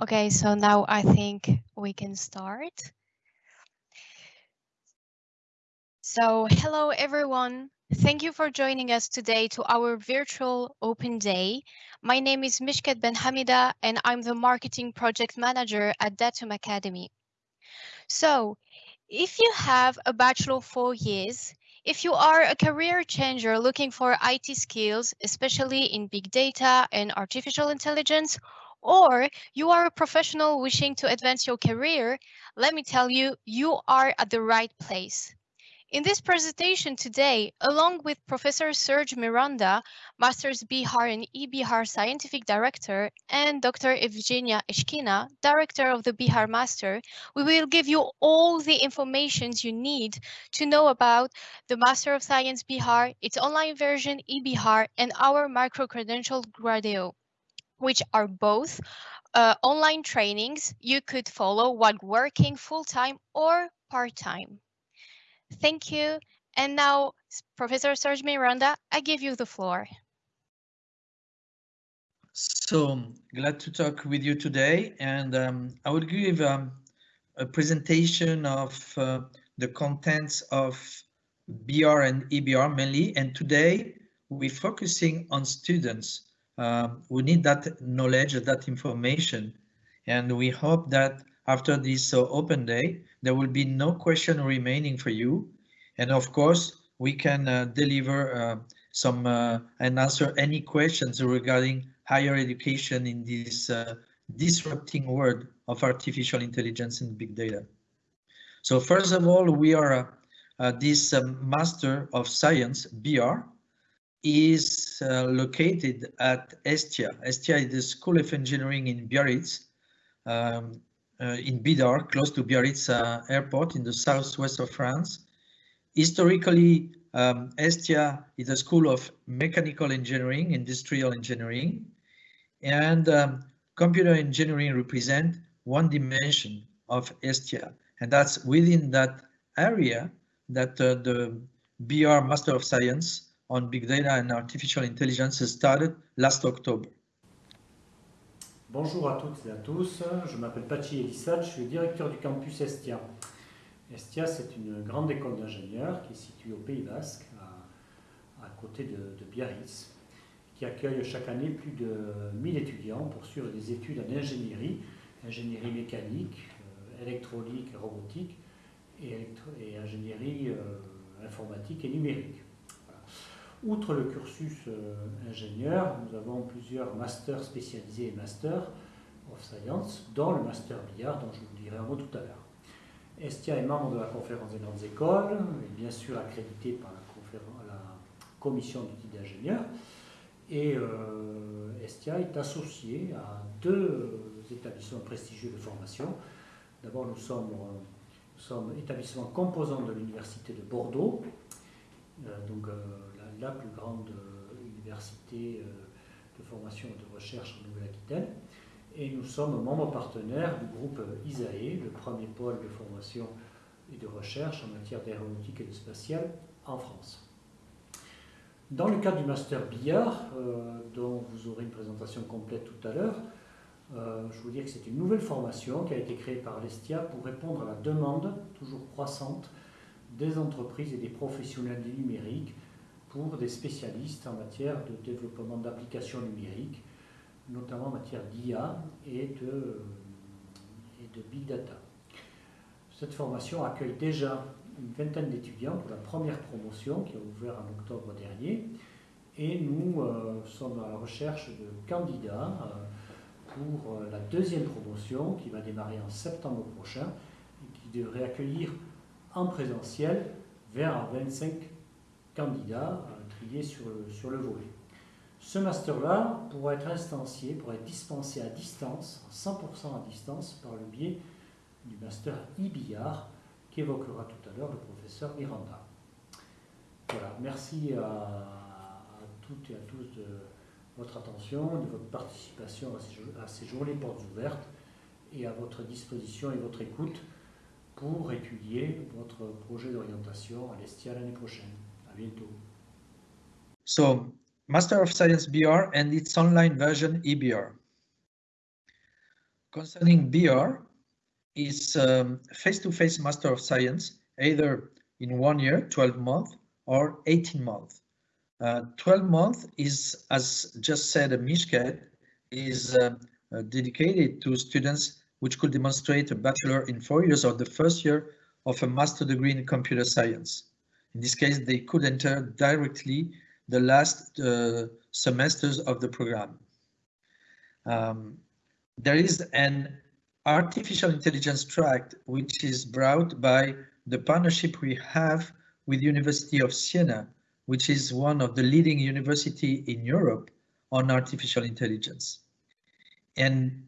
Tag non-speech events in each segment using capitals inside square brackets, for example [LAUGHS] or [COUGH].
Okay, so now I think we can start. So hello everyone. Thank you for joining us today to our virtual open day. My name is Mishkat Ben Hamida and I'm the marketing project manager at Datum Academy. So if you have a bachelor four years, if you are a career changer looking for IT skills, especially in big data and artificial intelligence, or you are a professional wishing to advance your career, let me tell you, you are at the right place. In this presentation today, along with Professor Serge Miranda, Master's Bihar and eBihar Scientific Director, and Dr. Evgenia Eshkina, Director of the Bihar Master, we will give you all the information you need to know about the Master of Science Bihar, its online version eBihar, and our micro-credential Gradeo which are both uh, online trainings you could follow while working full-time or part-time. Thank you. And now, Professor Serge Miranda, I give you the floor. So glad to talk with you today. And um, I will give um, a presentation of uh, the contents of Bihar and eBihar mainly. And today we're focusing on students um, we need that knowledge, that information. And we hope that after this uh, open day, there will be no question remaining for you. And of course, we can uh, deliver uh, some uh, and answer any questions regarding higher education in this uh, disrupting world of artificial intelligence and big data. So first of all, we are uh, this um, Master of Science, Bihar, is uh, located at Estia. Estia is the School of Engineering in Biarritz, um, uh, in Bidart, close to Biarritz uh, airport in the southwest of France. Historically, um, Estia is a school of mechanical engineering, industrial engineering, and um, computer engineering represent one dimension of Estia. And that's within that area that uh, the Bihar Master of Science on Big Data and Artificial Intelligence started last October. Bonjour à toutes et à tous, je m'appelle Pachi Elissad, je suis directeur du campus Estia. Estia, c'est une grande école d'ingénieurs qui est située au Pays Basque, à, côté de, de, Biarritz, qui accueille chaque année plus de 1000 étudiants pour suivre des études en ingénierie, ingénierie mécanique, euh, électronique, robotique et, et ingénierie euh, informatique et numérique. Outre le cursus euh, ingénieur, nous avons plusieurs masters spécialisés et masters of science, dont le master billard dont je vous dirai un mot tout à l'heure. Estia est membre de la conférence des grandes écoles, et bien sûr accrédité par la, commission d'outils d'ingénieurs. Et euh, Estia est associé à deux établissements prestigieux de formation. D'abord, nous sommes, euh, nous établissement composant de l'Université de Bordeaux, la plus grande euh, université euh, de formation et de recherche en Nouvelle-Aquitaine. Et nous sommes membres partenaires du groupe ISAE, le premier pôle de formation et de recherche en matière d'aéronautique et de spatial en France. Dans le cadre du master billard, euh, dont vous aurez une présentation complète tout à l'heure, je vous dire que c'est une nouvelle formation qui a été créée par l'Estia pour répondre à la demande toujours croissante des entreprises et des professionnels du numérique pour des spécialistes en matière de développement d'applications numériques, notamment en matière d'IA et de, Big Data. Cette formation accueille déjà une vingtaine d'étudiants pour la première promotion qui a ouvert en octobre dernier et nous euh, sommes à la recherche de candidats euh, pour euh, la deuxième promotion qui va démarrer en septembre prochain et qui devrait accueillir en présentiel vers 25 candidats triés sur le, sur le volet. Ce master-là pourra être instancié, pourra être dispensé à distance, 100% à distance, par le biais du master IBIAR qu'évoquera tout à l'heure le professeur Miranda. Voilà, merci à, toutes et à tous de votre attention, de votre participation à ces, à ces journées portes ouvertes et à votre disposition et votre écoute pour étudier votre projet d'orientation à l'Estia l'année prochaine. Bientôt. So Master of Science Bihar and its online version eBihar. concerning Bihar is um, face-to-face -face Master of Science, either in one year, 12 months, or 18 months. Uh, 12 months is, as just said, Mishket, is uh, uh, dedicated to students which could demonstrate a bachelor in four years or the first year of a master degree in computer science. In this case, they could enter directly the last uh, semesters of the program. Um, there is an artificial intelligence track which is brought by the partnership we have with the University of Siena, which is one of the leading university in Europe on artificial intelligence. And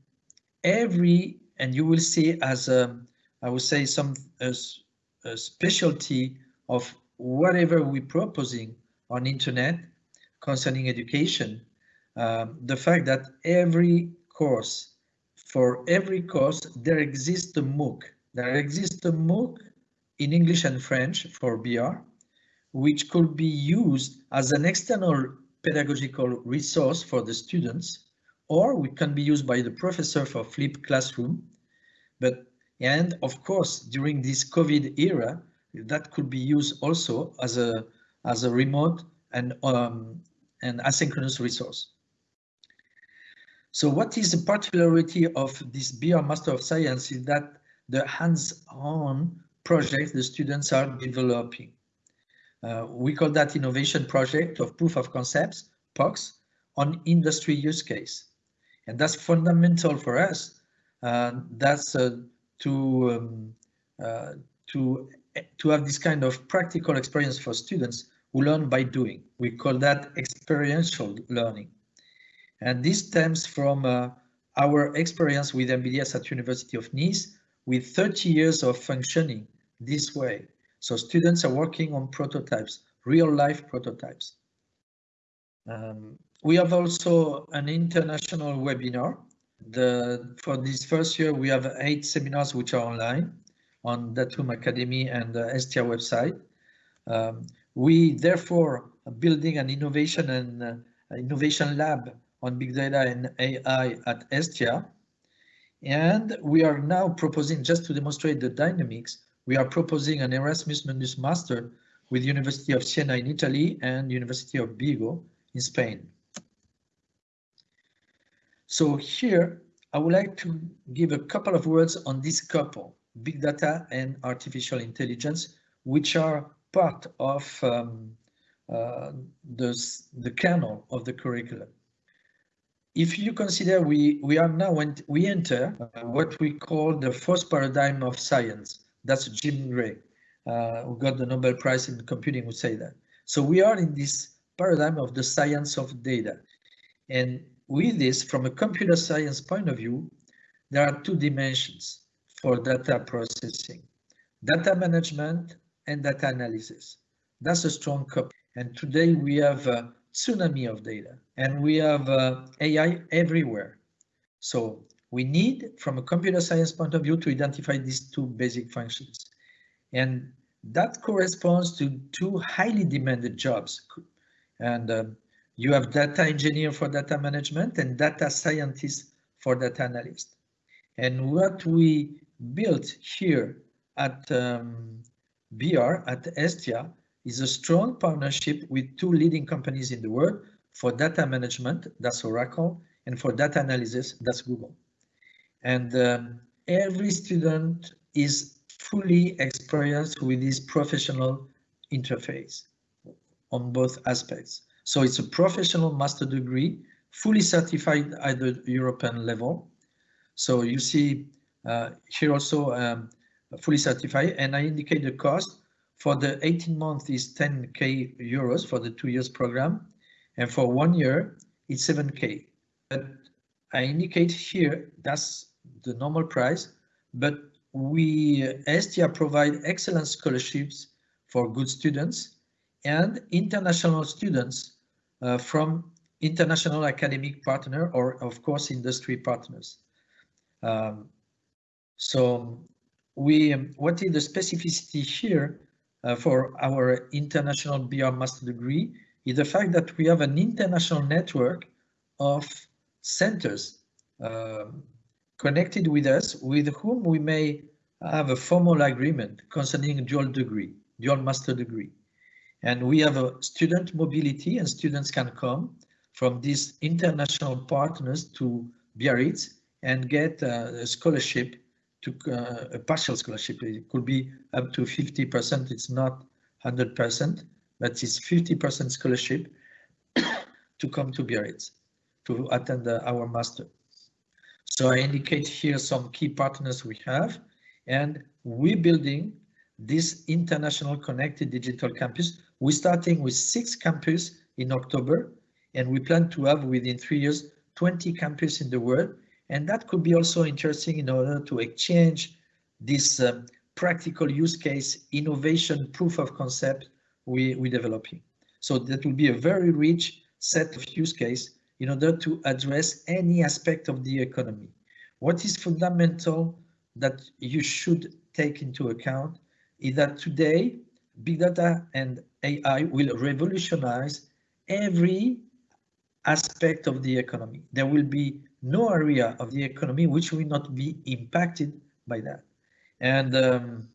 every, and you will see as a, I would say some a, a specialty of whatever we're proposing on internet concerning education, um, the fact that every course, for every course, there exists a MOOC. There exists a MOOC in English and French for Bihar, which could be used as an external pedagogical resource for the students, or we can be used by the professor for flipped classroom. But, and of course, during this COVID era, that could be used also as a, as a remote and, um, and asynchronous resource. So what is the particularity of this Bihar Master of Science is that the hands-on projects the students are developing. Uh, we call that innovation project of proof of concepts, POCs, on industry use case. And that's fundamental for us. Uh, that's uh, to, um, uh, to, to have this kind of practical experience for students who learn by doing. We call that experiential learning. And this stems from uh, our experience with MBDS at University of Nice with 30 years of functioning this way. So students are working on prototypes, real life prototypes. Um, we have also an international webinar. The, for this first year, we have eight seminars which are online on Datum Academy and the Estia website. Um, we therefore are building an innovation and uh, innovation lab on big data and AI at Estia. And we are now proposing, just to demonstrate the dynamics, we are proposing an Erasmus Mundus Master with the University of Siena in Italy and University of Vigo in Spain. So here, I would like to give a couple of words on this couple, big data and artificial intelligence, which are part of um, uh, the, the kernel of the curriculum. If you consider we, we are now, when we enter uh, what we call the first paradigm of science, that's Jim Gray, uh, who got the Nobel Prize in computing, would say that. So we are in this paradigm of the science of data. And with this, from a computer science point of view, there are two dimensions for data processing, data management and data analysis. That's a strong couple. And today we have a tsunami of data and we have uh, AI everywhere. So we need, from a computer science point of view, to identify these two basic functions. And that corresponds to two highly demanded jobs. And uh, you have data engineer for data management and data scientist for data analyst. And what we built here at um, Bihar, at Estia, is a strong partnership with two leading companies in the world for data management, that's Oracle, and for data analysis, that's Google. And um, every student is fully experienced with this professional interface on both aspects. So it's a professional master degree, fully certified at the European level. So you see here also um, fully certified and I indicate the cost for the 18 months is 10k euros for the two years program and for one year it's 7k. But I indicate here that's the normal price, but we Estia provide excellent scholarships for good students and international students uh, from international academic partner or of course industry partners. Um, so we what is the specificity here uh, for our international Bihar master degree is the fact that we have an international network of centers um, connected with us with whom we may have a formal agreement concerning dual degree, dual master degree. And we have a student mobility and students can come from these international partners to Biarritz and get a scholarship to uh, a partial scholarship. It could be up to 50%. It's not 100%, but it's 50% scholarship [COUGHS] to come to Biarritz to attend uh, our master. So I indicate here some key partners we have, and we're building this international connected digital campus. We're starting with six campus in October, and we plan to have within three years 20 campus in the world. And that could be also interesting in order to exchange this um, practical use case, innovation, proof of concept we, we're developing. So that will be a very rich set of use case in order to address any aspect of the economy. What is fundamental that you should take into account is that today big data and AI will revolutionize every aspect of the economy. There will be no area of the economy which will not be impacted by that. And um,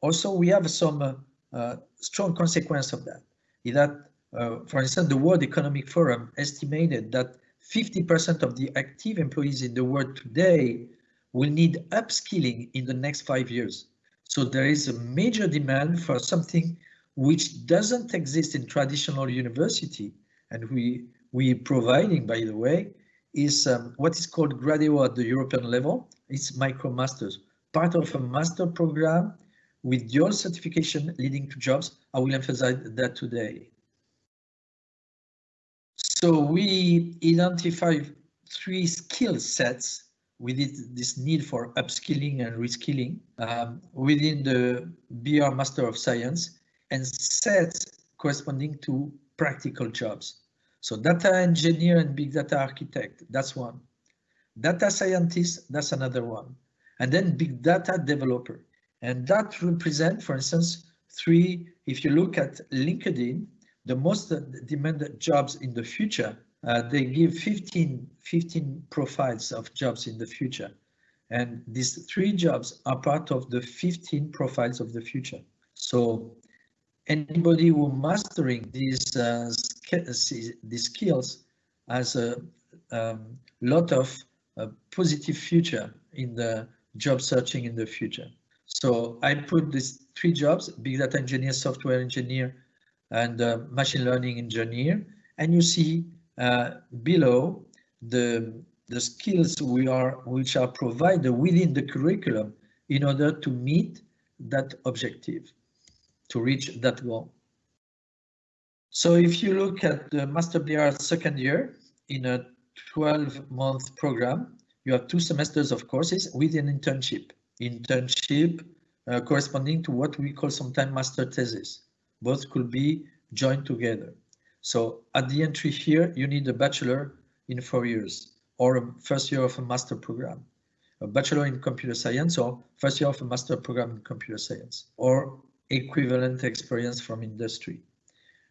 also we have some uh, strong consequence of that. Is that uh, for instance, the World Economic Forum estimated that 50% of the active employees in the world today will need upskilling in the next five years. So there is a major demand for something which doesn't exist in traditional university. And we, we providing, by the way, is um, what is called Gradeo at the European level. It's MicroMasters, part of a master program with dual certification leading to jobs. I will emphasize that today. So we identify three skill sets with this need for upskilling and reskilling um, within the Bihar Master of Science and sets corresponding to practical jobs. So data engineer and big data architect, that's one. Data scientist, that's another one. And then big data developer. And that represent, for instance, three, if you look at LinkedIn, the most demanded jobs in the future, uh, they give 15, 15 profiles of jobs in the future. And these three jobs are part of the 15 profiles of the future. So anybody who mastering these uh, these skills has a um, lot of uh, positive future in the job searching in the future. So I put these three jobs, big data engineer, software engineer, and uh, machine learning engineer. And you see uh, below the, the skills we are, which are provided within the curriculum in order to meet that objective, to reach that goal. So if you look at the Master Bihar second year in a 12 month program, you have two semesters of courses with an internship. Internship uh, corresponding to what we call sometimes master thesis. Both could be joined together. So at the entry here, you need a bachelor in four years or a first year of a master program, a bachelor in computer science or first year of a master program in computer science or equivalent experience from industry.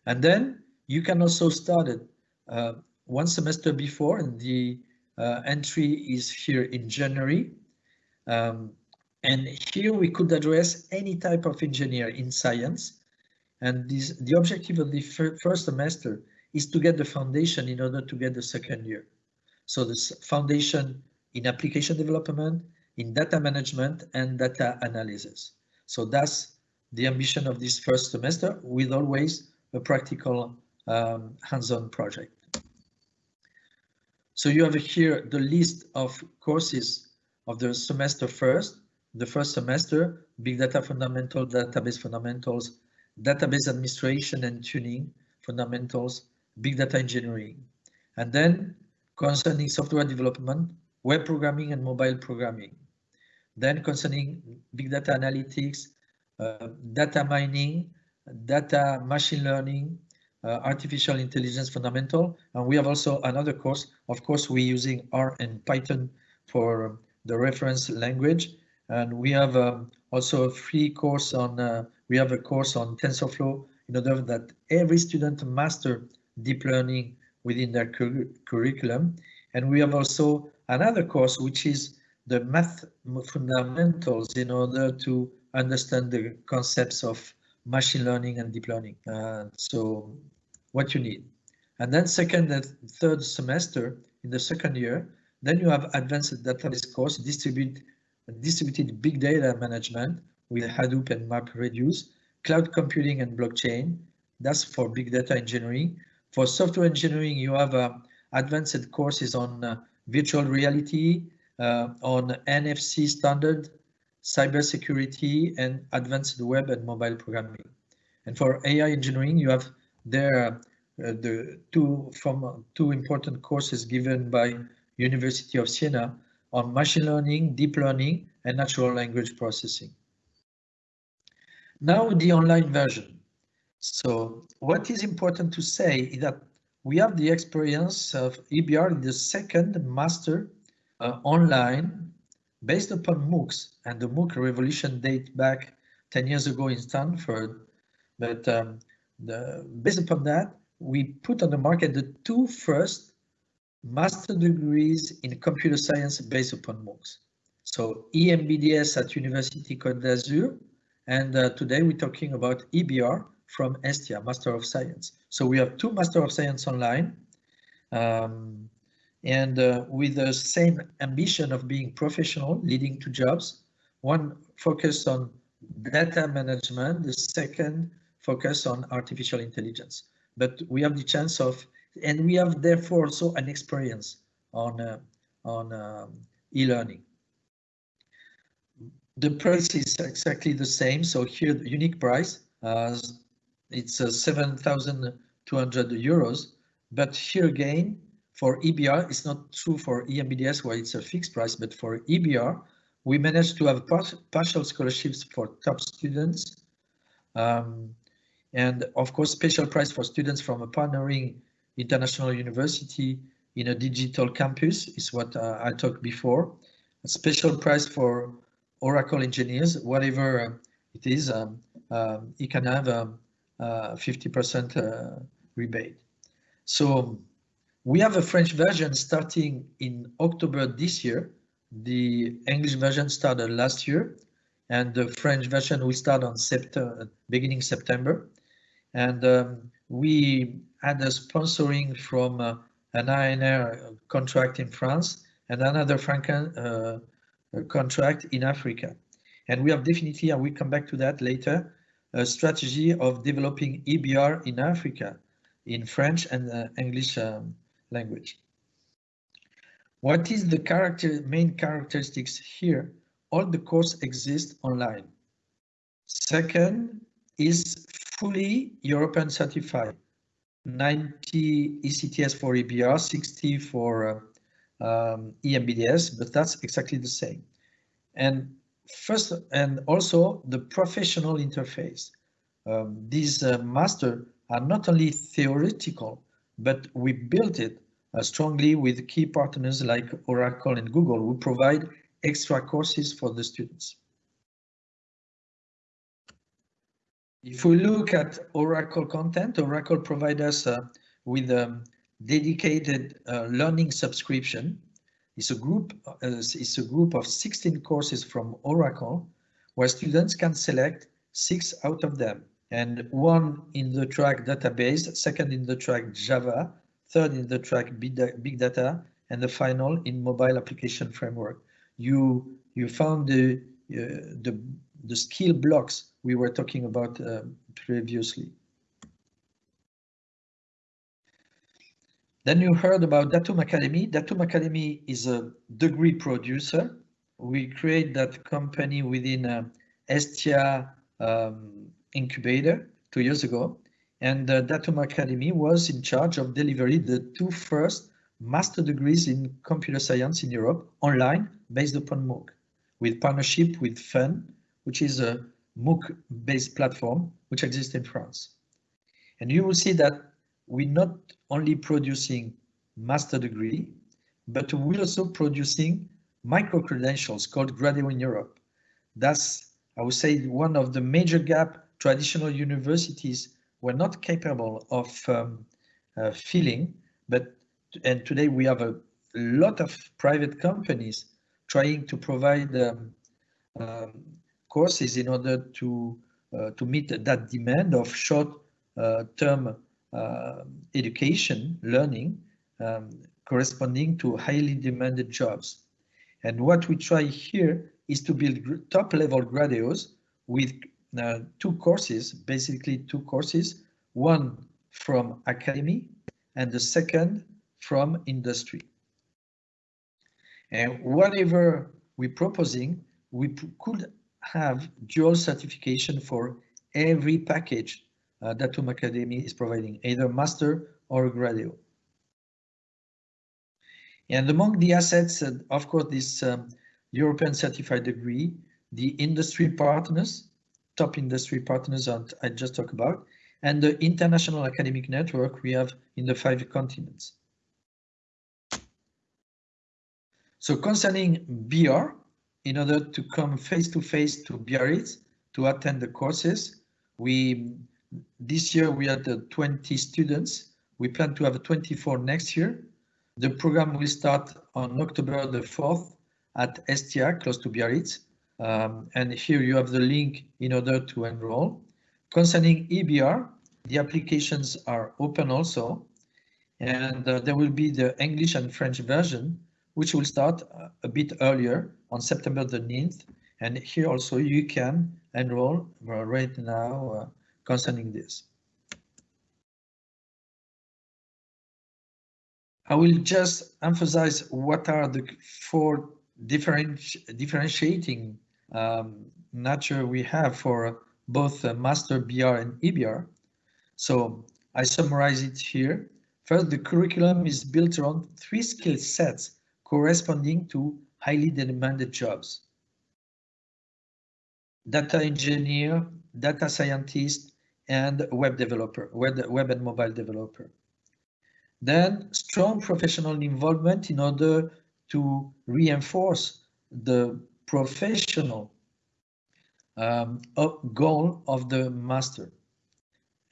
And then you can also start it uh, one semester before and the uh, entry is here in January. Um, and here we could address any type of engineer in science and this, the objective of the fir first semester is to get the foundation in order to get the second year. So this foundation in application development, in data management and data analysis. So that's the ambition of this first semester with always a practical um, hands-on project. So you have here the list of courses of the semester first, the first semester, big data fundamental, database fundamentals, database administration and tuning, fundamentals, big data engineering, and then concerning software development, web programming and mobile programming. Then concerning big data analytics, uh, data mining, data machine learning, uh, artificial intelligence fundamental. And we have also another course. Of course, we're using R and Python for the reference language. And we have um, also a free course on uh, we have a course on TensorFlow in order that every student master deep learning within their cur curriculum. And we have also another course, which is the math fundamentals in order to understand the concepts of machine learning and deep learning. Uh, so what you need. And then second and third semester in the second year, then you have advanced database course, distribute, distributed big data management with Hadoop and MapReduce, cloud computing and blockchain. That's for big data engineering. For software engineering, you have uh, advanced courses on uh, virtual reality, uh, on NFC standard, cybersecurity, and advanced web and mobile programming. And for AI engineering, you have there uh, the two from two important courses given by University of Siena on machine learning, deep learning, and natural language processing. Now the online version. So what is important to say is that we have the experience of eBihar the second master uh, online based upon MOOCs and the MOOC revolution date back 10 years ago in Stanford. But um, the, based upon that, we put on the market the two first master degrees in computer science based upon MOOCs. So EMBDS at University Côte d'Azur, and uh, today we're talking about eBihar from Estia, Master of Science. So we have two Master of Science online, um, and uh, with the same ambition of being professional, leading to jobs. One focused on data management, the second focus on artificial intelligence. But we have the chance of, and we have therefore also an experience on uh, on um, e-learning. The price is exactly the same. So here the unique price, uh, it's uh, 7,200 euros. But here again, for eBihar, it's not true for EMBDS where it's a fixed price, but for eBihar, we managed to have partial scholarships for top students. Um, and of course, special price for students from a partnering international university in a digital campus is what uh, I talked before. A special price for Oracle engineers, whatever uh, it is, um, uh, you can have a 50% uh, rebate. So we have a French version starting in October this year. The English version started last year, and the French version will start on September, beginning September. And um, we had a sponsoring from uh, an INR contract in France and another Franken uh, contract in Africa. And we have definitely, and we come back to that later, a strategy of developing eBihar in Africa in French and uh, English um, language. What is the character main characteristics here? All the course exists online. Second is fully European certified. 90 ECTS for eBihar, 60 for uh, um, EMBDS, but that's exactly the same. And first, and also the professional interface. Um, these uh, master are not only theoretical, but we built it uh, strongly with key partners like Oracle and Google who provide extra courses for the students. If we look at Oracle content, Oracle provides us uh, with a dedicated uh, learning subscription. It's a group. Uh, it's a group of 16 courses from Oracle, where students can select six out of them, and one in the track database, second in the track Java, third in the track big data, and the final in mobile application framework. You you found the uh, the the skill blocks we were talking about uh, previously. Then you heard about Datum Academy. Datum Academy is a degree producer. We create that company within uh, Estia um, incubator two years ago. And uh, Datum Academy was in charge of delivering the two first master degrees in computer science in Europe online based upon MOOC with partnership with FUN, which is a MOOC-based platform which exists in France. And you will see that we're not only producing master degree, but we're also producing micro-credentials called Gradeo in Europe. That's, I would say, one of the major gap traditional universities were not capable of um, uh, filling, but and today we have a lot of private companies trying to provide um, um, courses in order to uh, to meet that demand of short-term uh, education, learning, um, corresponding to highly demanded jobs. And what we try here is to build top-level graduates with uh, two courses, basically two courses, one from academy and the second from industry. And whatever we're proposing, we could have dual certification for every package uh, Datum Academy is providing, either master or graduate. And among the assets, uh, of course, this um, European certified degree, the industry partners, top industry partners that I just talked about, and the international academic network we have in the five continents. So concerning Bihar, in order to come face to face to Biarritz to attend the courses, we this year we had 20 students. We plan to have 24 next year. The program will start on October the 4th at Estia, close to Biarritz. Um, and here you have the link in order to enroll. Concerning eBihar, the applications are open also, and uh, there will be the English and French version, which will start uh, a bit earlier on September the 9th. And here also you can enroll right now uh, concerning this. I will just emphasize what are the four different differentiating um, nature we have for both master BR and EBR. So I summarize it here. First, the curriculum is built around three skill sets corresponding to highly demanded jobs. Data engineer, data scientist, and web developer, web, web and mobile developer. Then strong professional involvement in order to reinforce the professional um, goal of the master.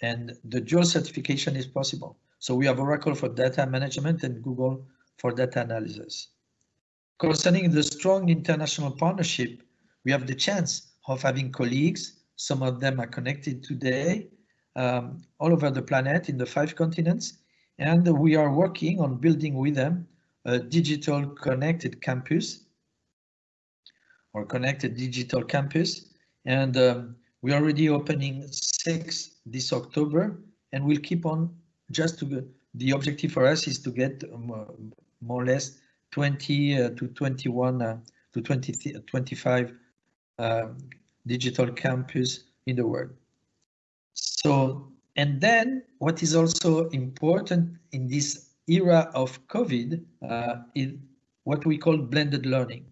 And the dual certification is possible. So we have Oracle for data management and Google for data analysis. Concerning the strong international partnership, we have the chance of having colleagues, some of them are connected today, um, all over the planet in the five continents, and we are working on building with them a digital connected campus or connected digital campus. And um, we're already opening six this October and we'll keep on just to the objective for us is to get more, more or less 20 uh, to 21 uh, to 20 25 uh, digital campus in the world. So, and then what is also important in this era of COVID uh, is what we call blended learning.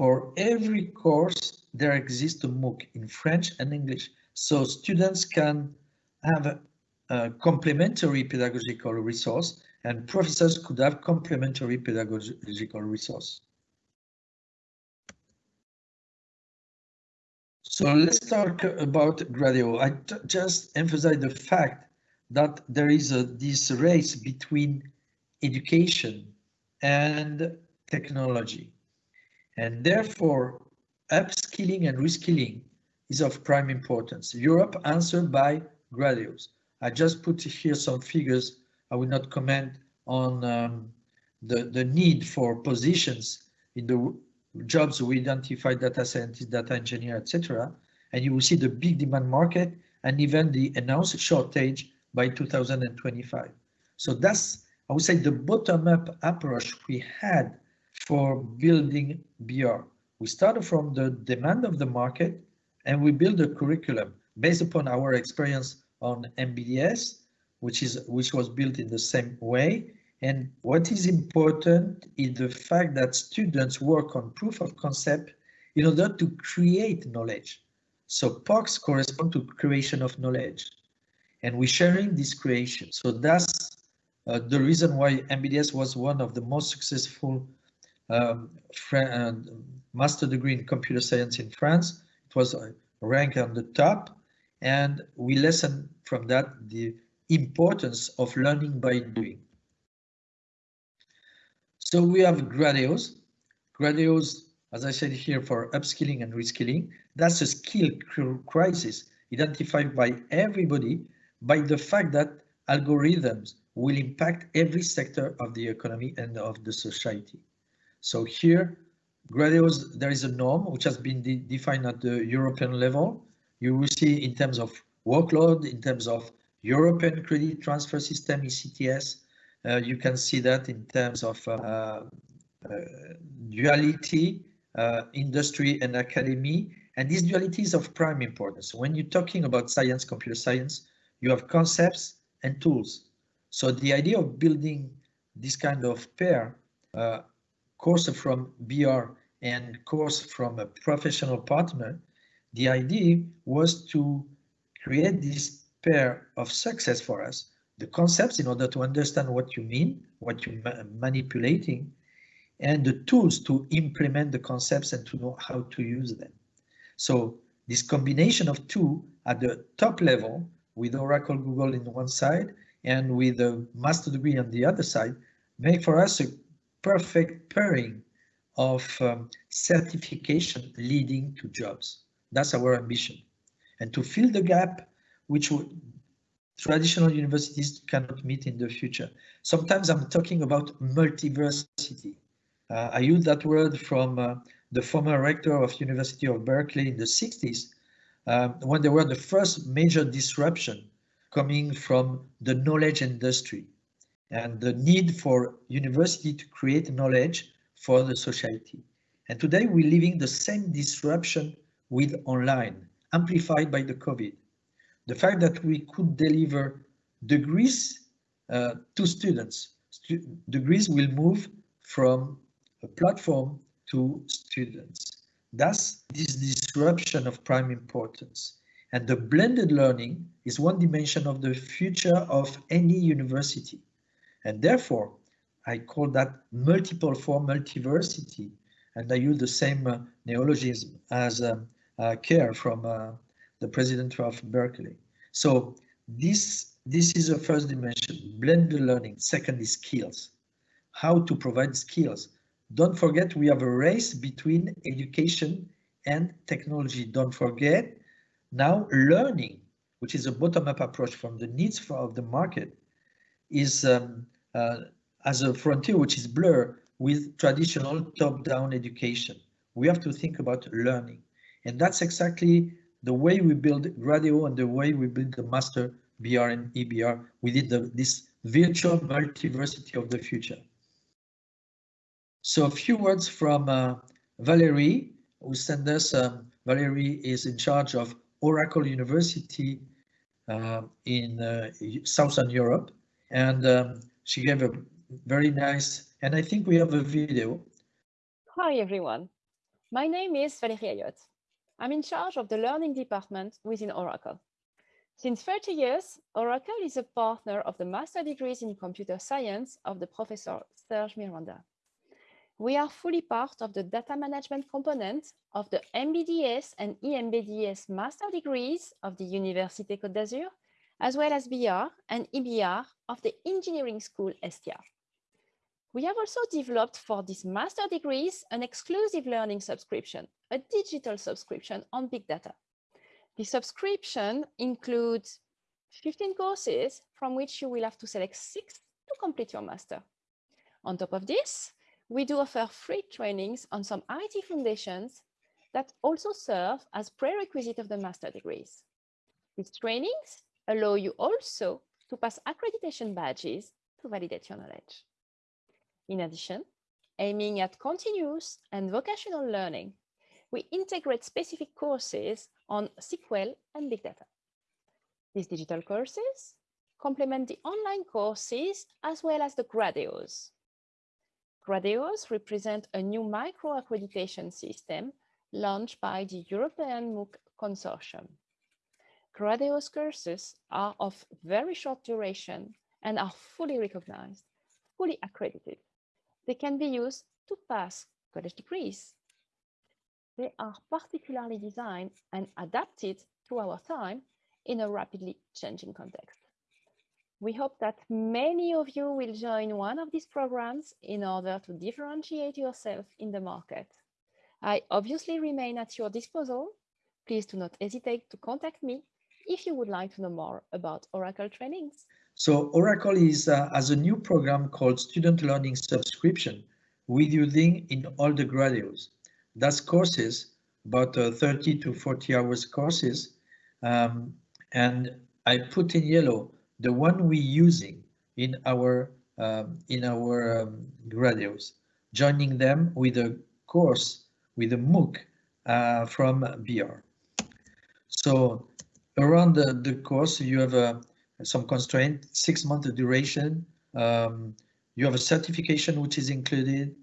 For every course, there exists a MOOC in French and English. So students can have a, a complementary pedagogical resource and professors could have complementary pedagogical resource. So let's talk about Gradeo. I just emphasize the fact that there is a, this race between education and technology. And therefore, upskilling and reskilling is of prime importance. Europe answered by Gradeos. I just put here some figures I will not comment on um, the, the need for positions in the jobs we identify data scientist, data engineer, etc. And you will see the big demand market and even the announced shortage by 2025. So that's, I would say, the bottom-up approach we had for building Bihar. We started from the demand of the market and we build a curriculum based upon our experience on MBDS which is which was built in the same way. And what is important is the fact that students work on proof of concept in order to create knowledge. So POCs correspond to creation of knowledge and we're sharing this creation. So that's uh, the reason why MBDS was one of the most successful um, master degree in computer science in France. It was ranked on the top and we lesson from that the importance of learning by doing. So we have Gradeos. Gradeos as I said here, for upskilling and reskilling. That's a skill crisis identified by everybody by the fact that algorithms will impact every sector of the economy and of the society. So here, Gradeos, there is a norm which has been de defined at the European level. You will see in terms of workload, in terms of European credit transfer system, ECTS, uh, you can see that in terms of uh, uh, duality, uh, industry and academy. And this duality is of prime importance. When you're talking about science, computer science, you have concepts and tools. So the idea of building this kind of pair, uh, course from Bihar and course from a professional partner, the idea was to create this pair of success for us, the concepts in order to understand what you mean, what you're ma manipulating, and the tools to implement the concepts and to know how to use them. So this combination of two at the top level with Oracle Google in one side and with a master degree on the other side make for us a perfect pairing of um, certification leading to jobs. That's our ambition. And to fill the gap which traditional universities cannot meet in the future. Sometimes I'm talking about multiversity. Uh, I use that word from uh, the former rector of University of Berkeley in the 60s, uh, when there were the first major disruption coming from the knowledge industry and the need for university to create knowledge for the society. And today we're living the same disruption with online, amplified by the COVID the fact that we could deliver degrees uh, to students. Stu degrees will move from a platform to students. Thus, this disruption of prime importance. And the blended learning is one dimension of the future of any university. And therefore, I call that multiple form multiversity. And I use the same uh, neologism as um, uh, Kerr from uh, the president of Berkeley. So this, this is the first dimension, blended learning. Second is skills, how to provide skills. Don't forget we have a race between education and technology. Don't forget now learning, which is a bottom-up approach from the needs of the market, is um, uh, as a frontier which is blurred with traditional top-down education. We have to think about learning. And that's exactly the way we build Gradeo and the way we build the master Bihar and eBihar within the, this virtual multiversity of the future. So a few words from uh, Valerie, who sent us, um, Valerie is in charge of Oracle University uh, in uh, Southern Europe, and um, she gave a very nice, and I think we have a video. Hi everyone, my name is Valérie Ayotte. I'm in charge of the learning department within Oracle. Since 30 years, Oracle is a partner of the master degrees in computer science of the professor Serge Miranda. We are fully part of the data management component of the MBDS and EMBDS master degrees of the Université Côte d'Azur, as well as Bihar and eBihar of the engineering school Estia. We have also developed for these master degrees an exclusive learning subscription, a digital subscription on big data. The subscription includes 15 courses from which you will have to select six to complete your master. On top of this, we do offer free trainings on some IT foundations that also serve as prerequisite of the master degrees. These trainings allow you also to pass accreditation badges to validate your knowledge. In addition, aiming at continuous and vocational learning, we integrate specific courses on SQL and big data. These digital courses complement the online courses as well as the Gradeos. Gradeos represent a new micro-accreditation system launched by the European MOOC Consortium. Gradeos courses are of very short duration and are fully recognized, fully accredited they can be used to pass college degrees. They are particularly designed and adapted to our time in a rapidly changing context. We hope that many of you will join one of these programs in order to differentiate yourself in the market. I obviously remain at your disposal. Please do not hesitate to contact me if you would like to know more about Oracle trainings. So Oracle is uh, has a new program called Student Learning Subscription with using in all the graduates. That's courses, about uh, 30 to 40 hours courses. Um, and I put in yellow the one we using in our um, in our um, graduates, joining them with a course with a MOOC uh, from Bihar. So around the, the course, you have uh, some constraint, six month duration. Um, you have a certification which is included.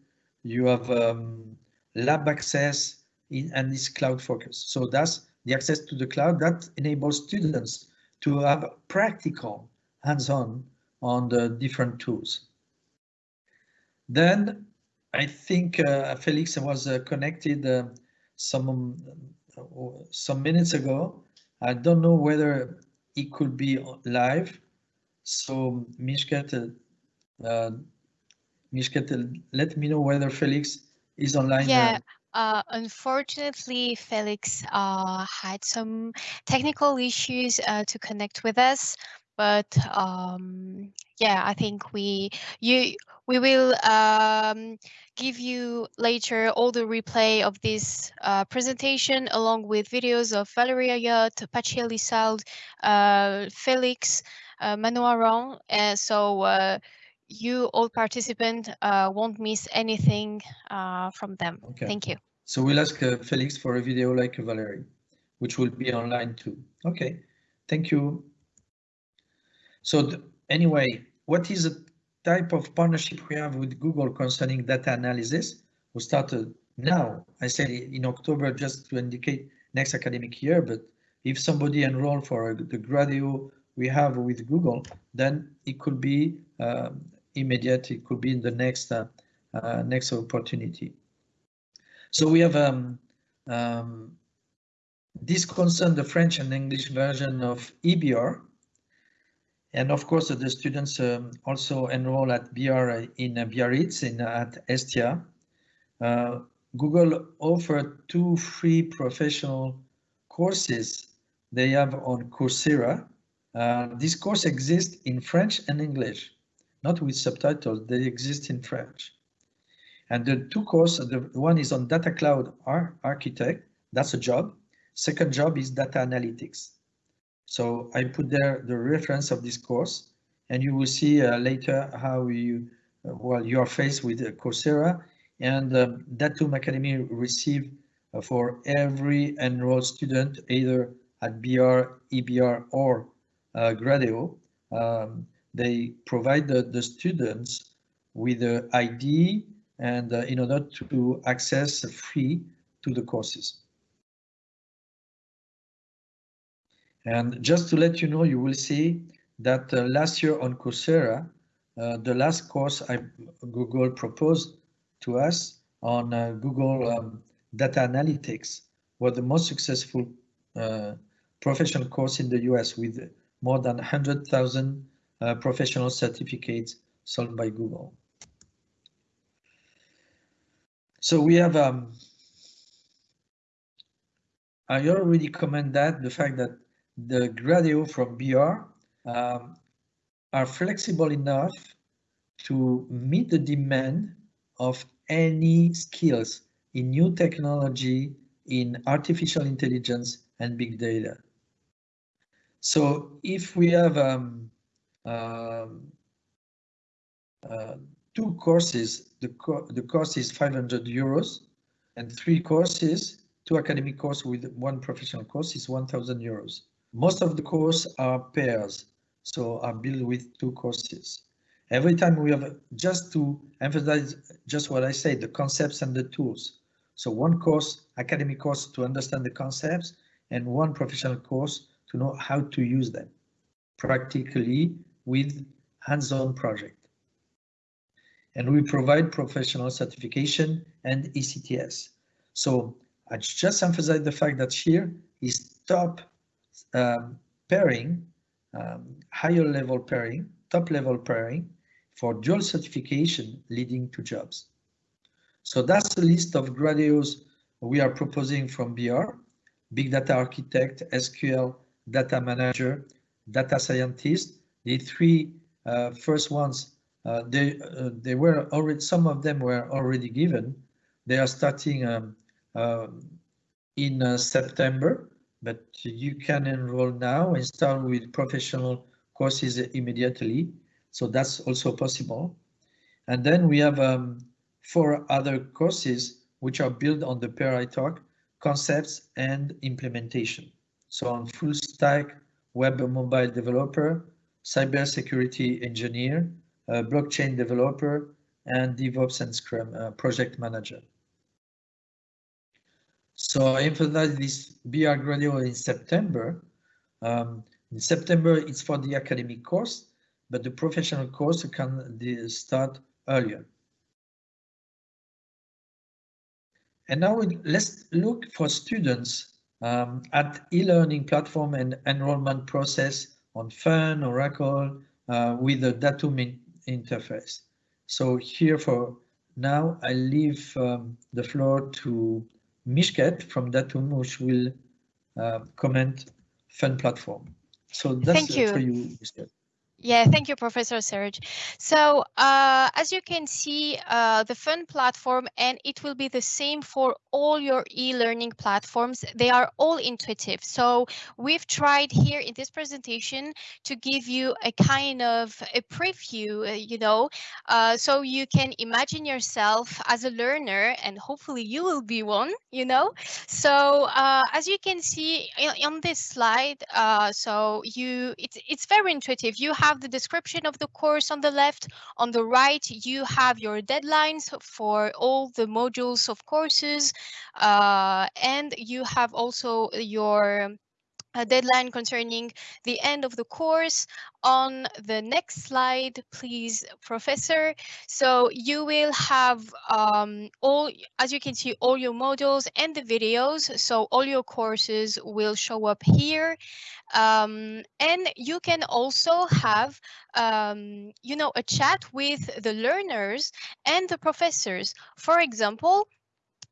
You have um, lab access in, and this cloud focus. So that's the access to the cloud that enables students to have practical hands-on on the different tools. Then I think uh, Felix was uh, connected uh, some some minutes ago. I don't know whether it could be live. So Mishket, uh, Mishket, let me know whether Felix is online. Yeah, uh, unfortunately, Felix uh, had some technical issues uh, to connect with us, but um, yeah, I think we you we will um, give you later all the replay of this uh, presentation along with videos of Valeria Ayotte, Patxi Elissalde, uh, Felix, uh. Uh, so uh, you all participants uh, won't miss anything uh, from them. Okay. Thank you. So we'll ask uh, Felix for a video like Valerie, which will be online too. Okay, thank you. So anyway, what is the type of partnership we have with Google concerning data analysis? We started now, I said in October just to indicate next academic year, but if somebody enroll for the graduate we have with Google, then it could be um, immediate, it could be in the next uh, uh, next opportunity. So we have um, um, this concern the French and English version of eBihar. And of course, the students um, also enroll at Bihar in uh, Biarritz in at Estia. Uh, Google offered two free professional courses they have on Coursera. Uh, this course exists in French and English, not with subtitles, they exist in French. And the two courses, the one is on data cloud ar architect, that's a job. Second job is data analytics. So I put there the reference of this course and you will see uh, later how you, uh, well, you are faced with uh, Coursera and um, Datum Academy receive uh, for every enrolled student, either at Bihar, eBihar or uh, Gradeo, um, they provide the, the students with the ID, and uh, in order to access free to the courses. And just to let you know, you will see that uh, last year on Coursera, uh, the last course I, Google proposed to us on uh, Google um, Data Analytics was the most successful uh, professional course in the US with more than 100,000 uh, professional certificates sold by Google. So we have, um, I already comment that the fact that the Gradeo from Bihar um, are flexible enough to meet the demand of any skills in new technology, in artificial intelligence and big data. So if we have um, um, uh, two courses, the, co the cost is 500 euros, and three courses, two academic courses with one professional course is 1000 euros. Most of the courses are pairs, so are built with two courses. Every time we have, just to emphasize just what I said, the concepts and the tools. So one course, academic course to understand the concepts, and one professional course to know how to use them practically with hands-on project and we provide professional certification and ECTS. So I just emphasize the fact that here is top um, pairing, um, higher level pairing, top level pairing for dual certification leading to jobs. So that's the list of Gradeo's we are proposing from Bihar, Big Data Architect, SQL Data Manager, Data Scientist. The three uh, first ones, uh, they, uh, they were already, some of them were already given. They are starting um, uh, in uh, September, but you can enroll now and start with professional courses immediately. So that's also possible. And then we have um, four other courses which are built on the pair I talk concepts and implementation. So on full stack, web mobile developer, cybersecurity engineer, uh, blockchain developer, and DevOps and Scrum uh, project manager. So I emphasize this Bihar graduate in September. Um, in September, it's for the academic course, but the professional course can start earlier. And now let's look for students um, at e-learning platform and enrollment process on Fun, Oracle, uh, with the Datum in interface. So here for now, I leave um, the floor to Mishket from Datum, which will uh, comment Fun platform. So that's Thank you. for you, Mishket. Yeah, thank you, Professor Serge. So uh, as you can see, uh, the Fun platform, and it will be the same for all your e-learning platforms. They are all intuitive. So we've tried here in this presentation to give you a kind of a preview, uh, you know, uh, so you can imagine yourself as a learner, and hopefully you will be one, you know. So uh, as you can see on this slide, uh, so you it's it's very intuitive. You have have the description of the course on the left. On the right, you have your deadlines for all the modules of courses. Uh, and you have also your a deadline concerning the end of the course. On the next slide please professor. So you will have um, all as you can see all your modules and the videos. So all your courses will show up here. Um, and you can also have um, you know a chat with the learners and the professors. For example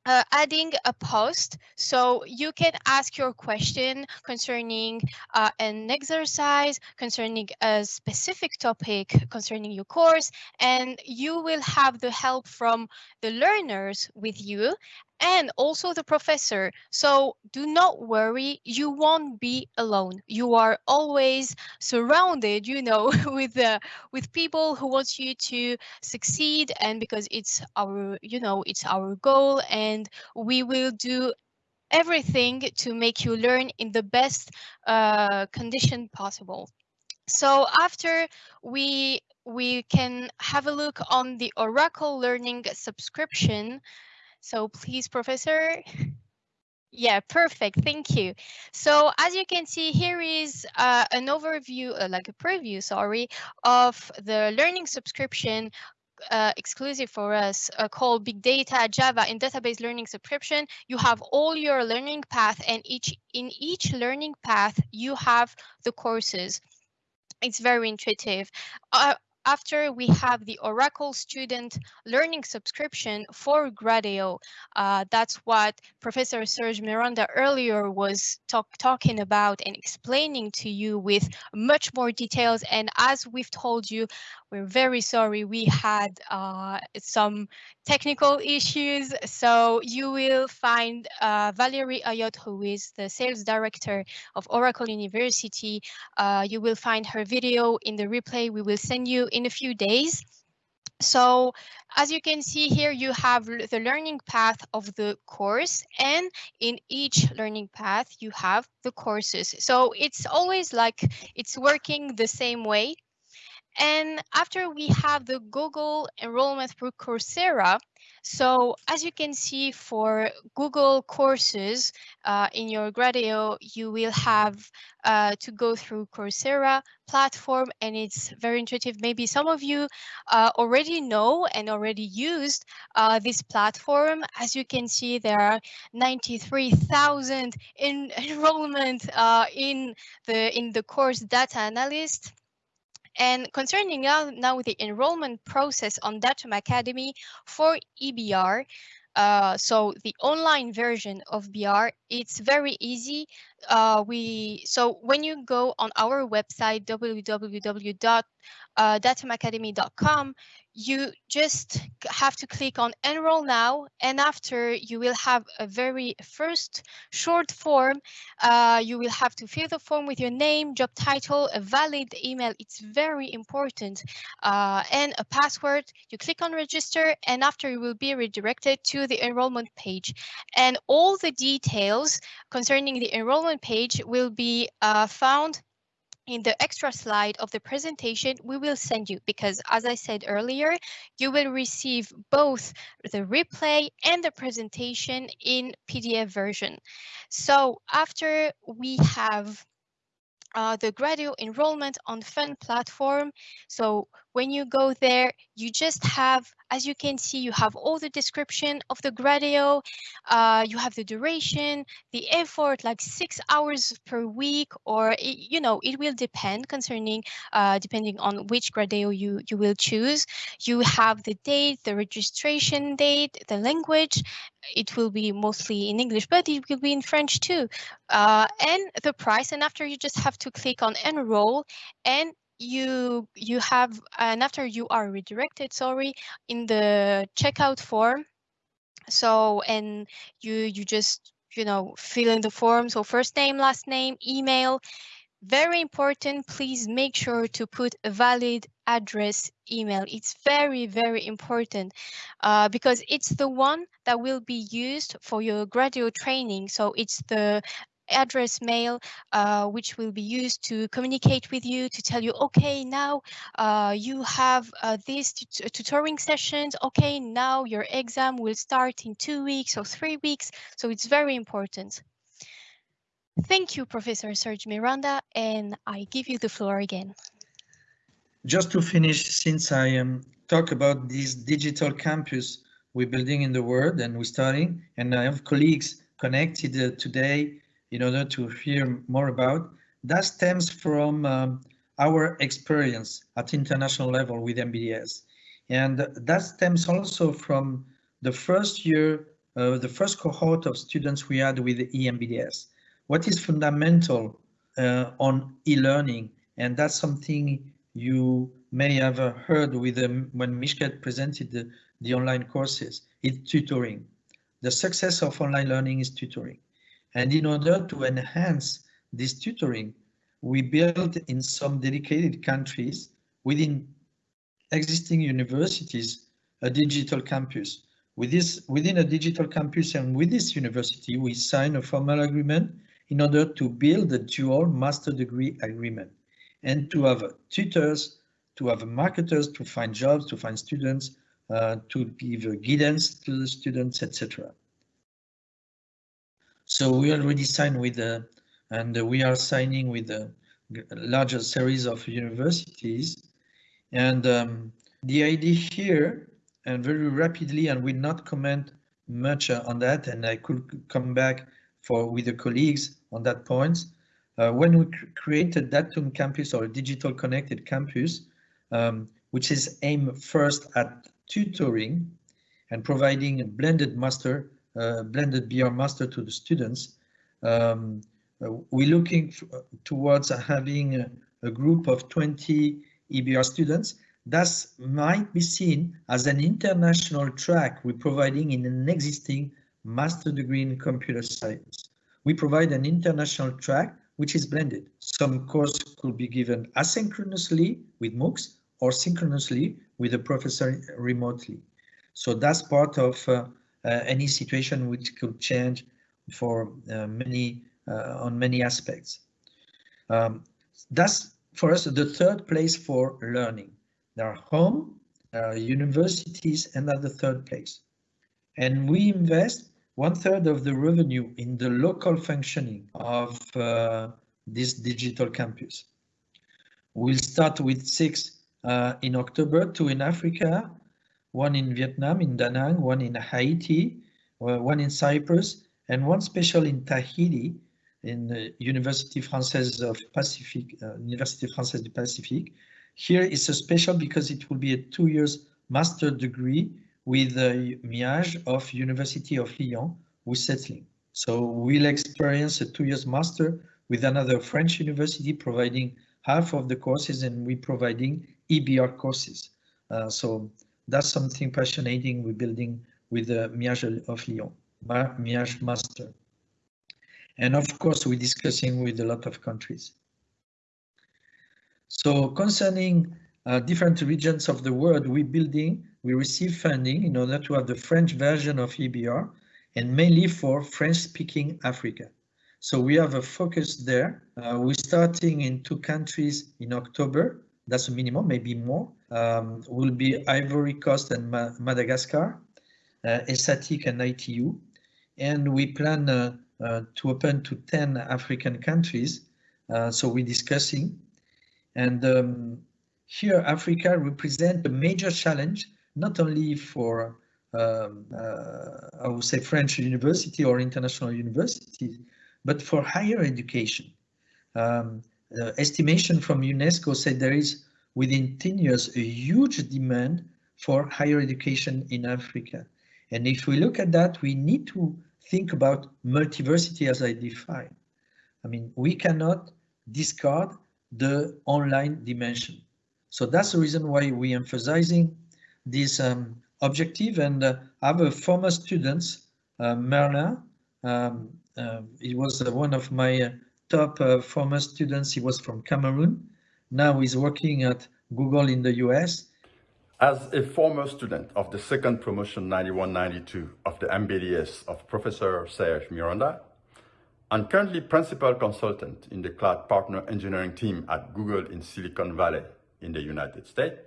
uh, adding a post. So you can ask your question concerning uh, an exercise concerning a specific topic concerning your course and you will have the help from the learners with you and also the professor. So do not worry, you won't be alone. You are always surrounded, you know, [LAUGHS] with uh, with people who want you to succeed and because it's our, you know, it's our goal and we will do everything to make you learn in the best uh, condition possible. So after we we can have a look on the Oracle Learning subscription so please, Professor. Yeah, perfect. Thank you. So as you can see, here is uh, an overview, uh, like a preview, sorry, of the learning subscription uh, exclusive for us uh, called Big Data, Java, and Database Learning Subscription. You have all your learning path, and each in each learning path, you have the courses. It's very intuitive. Uh, after we have the Oracle Student Learning Subscription for Gradeo. Uh, that's what Professor Serge Miranda earlier was talk, talking about and explaining to you with much more details. And as we've told you, we're very sorry we had uh, some technical issues. So you will find uh, Valerie Ayot, who is the sales director of Oracle University. Uh, you will find her video in the replay we will send you in a few days. So as you can see here, you have the learning path of the course and in each learning path, you have the courses. So it's always like it's working the same way. And after we have the Google enrollment through Coursera, so as you can see for Google courses uh, in your Gradeo, you will have uh, to go through Coursera platform and it's very intuitive. Maybe some of you uh, already know and already used uh, this platform. As you can see, there are 93,000 in [LAUGHS] enrollment uh, in the in the course data analyst. And concerning now, now the enrollment process on Datum Academy for eBihar, Uh, so the online version of Bihar, it's very easy. Uh, we so when you go on our website www.datumacademy.com, you just have to click on enroll now and after you will have a very first short form uh, you will have to fill the form with your name job title a valid email it's very important uh, and a password. You click on register and after you will be redirected to the enrollment page. And all the details concerning the enrollment page will be uh, found in the extra slide of the presentation we will send you because as I said earlier, you will receive both the replay and the presentation in PDF version. So after we have uh, the graduate enrollment on FUN platform. So when you go there, you just have, as you can see, you have all the description of the Gradeo, uh, you have the duration, the effort, like six hours per week, or, it, you know, it will depend concerning, uh, depending on which Gradeo you, you will choose. You have the date, the registration date, the language, it will be mostly in English, but it will be in French too. Uh, and the price, and after you just have to click on enroll and you you have and after you are redirected sorry in the checkout form. So and you you just you know fill in the form. So first name last name email. Very important please make sure to put a valid address email. It's very very important uh, because it's the one that will be used for your graduate training. So it's the address mail, uh, which will be used to communicate with you to tell you, okay, now uh, you have uh, these tutoring sessions. Okay, now your exam will start in two weeks or three weeks. So it's very important. Thank you, Professor Serge Miranda, and I give you the floor again. Just to finish, since I um, talk about this digital campus we're building in the world and we're starting, and I have colleagues connected uh, today in order to hear more about. That stems from um, our experience at international level with MBDS. And that stems also from the first year, uh, the first cohort of students we had with EMBDS. What is fundamental uh, on e-learning, and that's something you may have heard with them when Mishket presented the, the online courses, is tutoring. The success of online learning is tutoring. And in order to enhance this tutoring, we built in some dedicated countries within existing universities a digital campus. With this, within a digital campus and with this university, we sign a formal agreement in order to build a dual master degree agreement and to have tutors, to have marketers, to find jobs, to find students, uh, to give guidance to the students, etc. So we already signed with the, and we are signing with a larger series of universities. And um, the idea here, and very rapidly, and will not comment much on that, and I could come back for with the colleagues on that point. Uh, when we created Datum campus or digital connected campus, um, which is aimed first at tutoring and providing a blended master uh, blended Bihar master to the students. Um, uh, we're looking towards having a, a, group of 20 eBihar students. That might be seen as an international track we're providing in an existing master degree in computer science. We provide an international track which is blended. Some course could be given asynchronously with MOOCs or synchronously with a professor remotely. So that's part of uh, uh, any situation which could change for uh, many uh, on many aspects. Um, that's for us the third place for learning. There are home, there are universities, and at the third place. And we invest one third of the revenue in the local functioning of uh, this digital campus. We'll start with six uh, in October, two in Africa, one in Vietnam, in Da Nang, one in Haiti, uh, one in Cyprus, and one special in Tahiti, in the University Française of Pacific, uh, Université Française du Pacifique. Here is a special because it will be a two years master degree with the Miage of University of Lyon with settling. So we'll experience a two years master with another French university providing half of the courses and we providing eBihar courses. Uh, so that's something fascinating we're building with the Miage of Lyon, Miage Master. And of course, we're discussing with a lot of countries. So concerning uh, different regions of the world, we're building, we receive funding in order to have the French version of eBihar and mainly for French-speaking Africa. So we have a focus there. Uh, we're starting in two countries in October. That's a minimum, maybe more. Um, will be Ivory Coast and Ma Madagascar, uh, ESATIC and ITU. And we plan uh, uh, to open to 10 African countries. Uh, so we're discussing. And um, here Africa represents a major challenge, not only for um, uh, I would say French university or international universities, but for higher education. Um, estimation from UNESCO said there is within 10 years a huge demand for higher education in Africa. And if we look at that, we need to think about multiversity as I define. I mean, we cannot discard the online dimension. So that's the reason why we're emphasizing this um, objective and uh, have a former students, uh, Merlin, um, uh, he was uh, one of my uh, top uh, former students. He was from Cameroon. Now he's working at Google in the US. As a former student of the second promotion 9192 of the MBDS of Professor Serge Miranda, and currently principal consultant in the cloud partner engineering team at Google in Silicon Valley in the United States,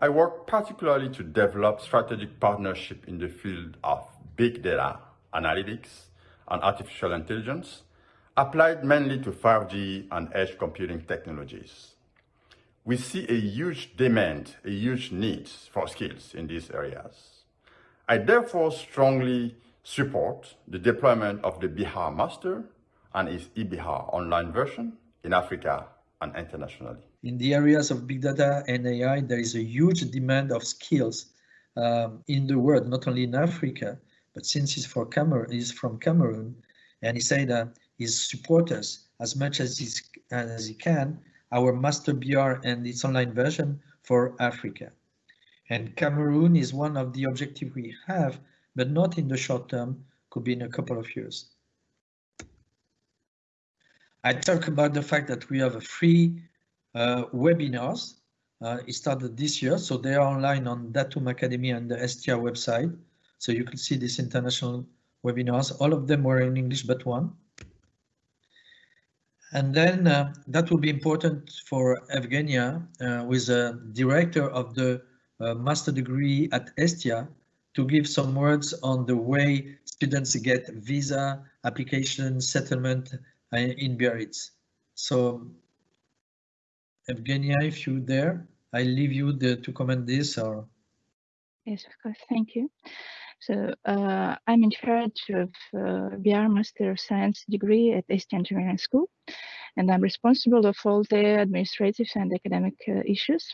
I work particularly to develop strategic partnership in the field of big data, analytics, and artificial intelligence, applied mainly to 5G and edge computing technologies. We see a huge demand, a huge need for skills in these areas. I therefore strongly support the deployment of the Bihar Master and its eBihar online version in Africa and internationally. In the areas of big data and AI, there is a huge demand of skills um, in the world, not only in Africa, but since he's, for Cameroon, he's from Cameroon, and he said uh, he support us as much as, he's, as he can, our Master Bihar and its online version for Africa. And Cameroon is one of the objectives we have, but not in the short term, could be in a couple of years. I talk about the fact that we have a free uh, webinars. Uh, it started this year, so they are online on Datum Academy and the Estia website. So you can see these international webinars. All of them were in English, but one. And then uh, that will be important for Evgenia, uh, who is a director of the uh, master degree at Estia, to give some words on the way students get visa, application, settlement uh, in Biarritz. So Evgenia, if you're there, I leave you the, to comment this or. Yes, of course, thank you. So uh, I'm in charge of uh, Bihar Master of Science degree at Estia Engineering School, and I'm responsible of all the administrative and academic uh, issues.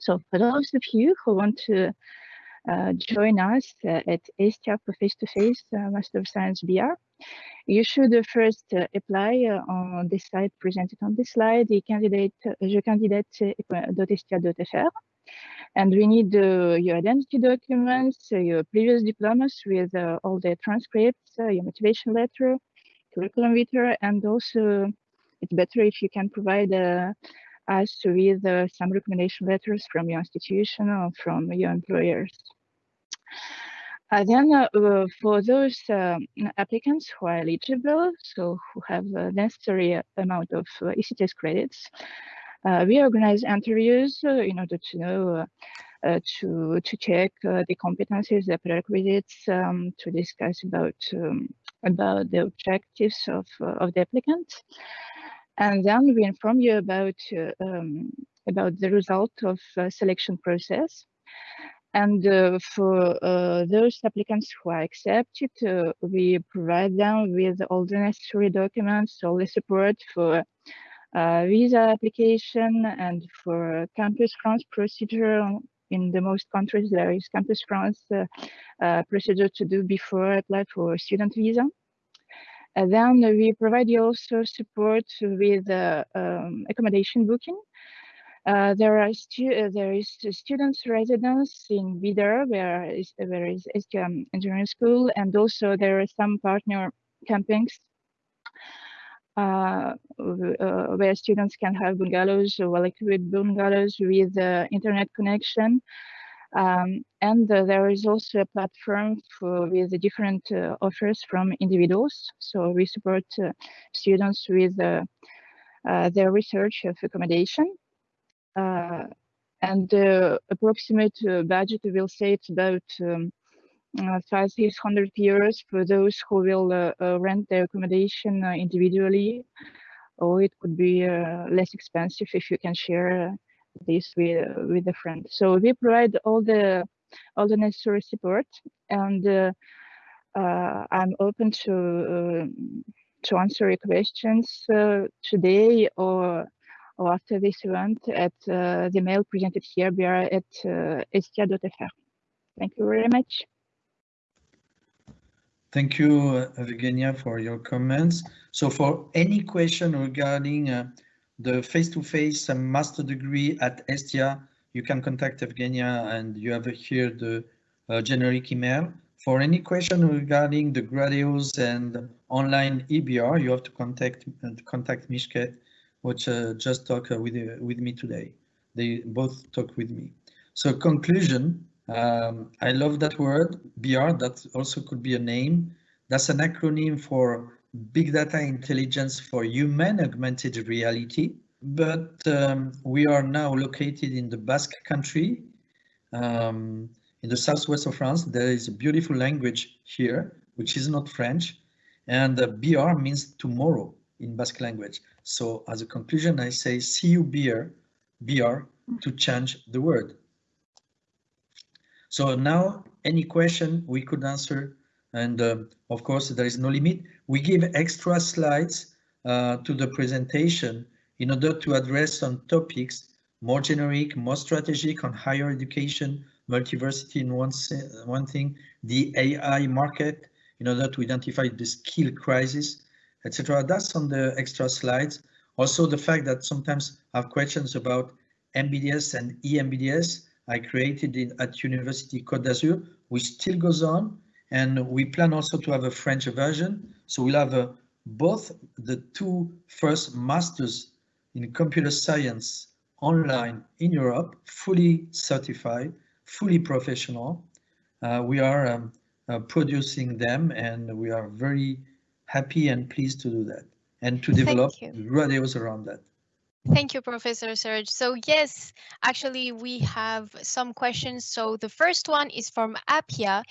So for those of you who want to uh, join us uh, at Estia for face-to-face -face, uh, Master of Science Bihar, you should first apply on the site presented on this slide, the candidate, jecandidate.estia.fr. And we need uh, your identity documents, uh, your previous diplomas with uh, all the transcripts, your motivation letter, curriculum vitae, and also it's better if you can provide us with some recommendation letters from your institution or from your employers. Uh, then uh, for those uh, applicants who are eligible, so who have the necessary amount of ECTS credits, uh, we organize interviews uh, in order to know uh, to to check the competencies, the prerequisites, um, to discuss about um, about the objectives of of the applicant, and then we inform you about um, about the result of selection process. And uh, for uh, those applicants who are accepted, uh, we provide them with all the necessary documents, all the support for uh, visa application and for Campus France procedure in the most countries there is Campus France uh, uh, procedure to do before apply for student visa. And then we provide you also support with uh, um, accommodation booking. Uh, there are stu there is students residence in Bidart, where is there is STM engineering school, and also there are some partner campings uh, uh, where students can have bungalows well equipped bungalows with uh, internet connection. Um, and uh, there is also a platform for with different uh, offers from individuals. So we support uh, students with their research of accommodation. and the approximate budget, will say it's about um, uh, 500 euros for those who will uh, uh, rent their accommodation individually, or it could be less expensive if you can share this with with a friend. So we provide all the all the necessary support, and I'm open to to answer your questions today or or after this event at uh, the mail presented here, we are at uh. Thank you very much. Thank you, Evgenia, for your comments. So for any question regarding uh, the face-to-face -face master degree at Estia, you can contact Evgenia and you have here the uh, generic email. For any question regarding the Gradeos and online eBihar, you have to contact uh, contact Mishket, which uh, just talked uh, with, uh, with me today. They both talk with me. So conclusion, um, I love that word, Bihar, that also could be a name. That's an acronym for Big Data Intelligence for Human Augmented Reality. But um, we are now located in the Basque country, um, in the southwest of France. There is a beautiful language here, which is not French. And uh, Bihar means tomorrow in Basque language. So as a conclusion, I say, see you Bihar, Bihar to change the word. So now any question we could answer and uh, of course there is no limit. We give extra slides uh, to the presentation in order to address some topics more generic, more strategic on higher education, multiversity in one, one thing, the AI market in order to identify the skill crisis, etc. That's on the extra slides. Also the fact that sometimes I have questions about MBDS and EMBDS. I created it at University Côte d'Azur, which still goes on. And we plan also to have a French version. So we'll have uh, both the two first masters in computer science online in Europe, fully certified, fully professional. Uh, we are um, uh, producing them and we are very happy and pleased to do that and to develop Gradeos around that. Thank you, Professor Serge. So yes, actually we have some questions. So the first one is from Apia,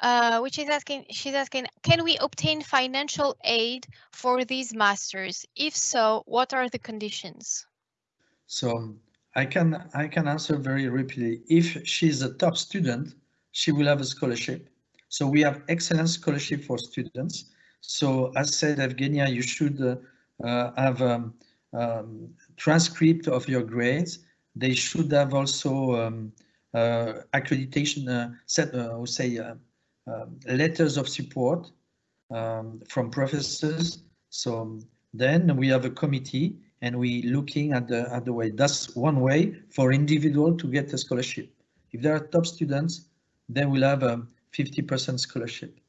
uh, which is asking, she's asking, can we obtain financial aid for these masters? If so, what are the conditions? So I can I can answer very rapidly. If she's a top student, she will have a scholarship. So we have excellent scholarship for students. So as said, Evgenia, you should uh, uh, have um, um, transcript of your grades. They should have also um, uh, accreditation, uh, set, uh, say, uh, um, letters of support um, from professors. So then we have a committee and we looking at the at the way. That's one way for individual to get a scholarship. If they are top students, then we'll have a 50% scholarship.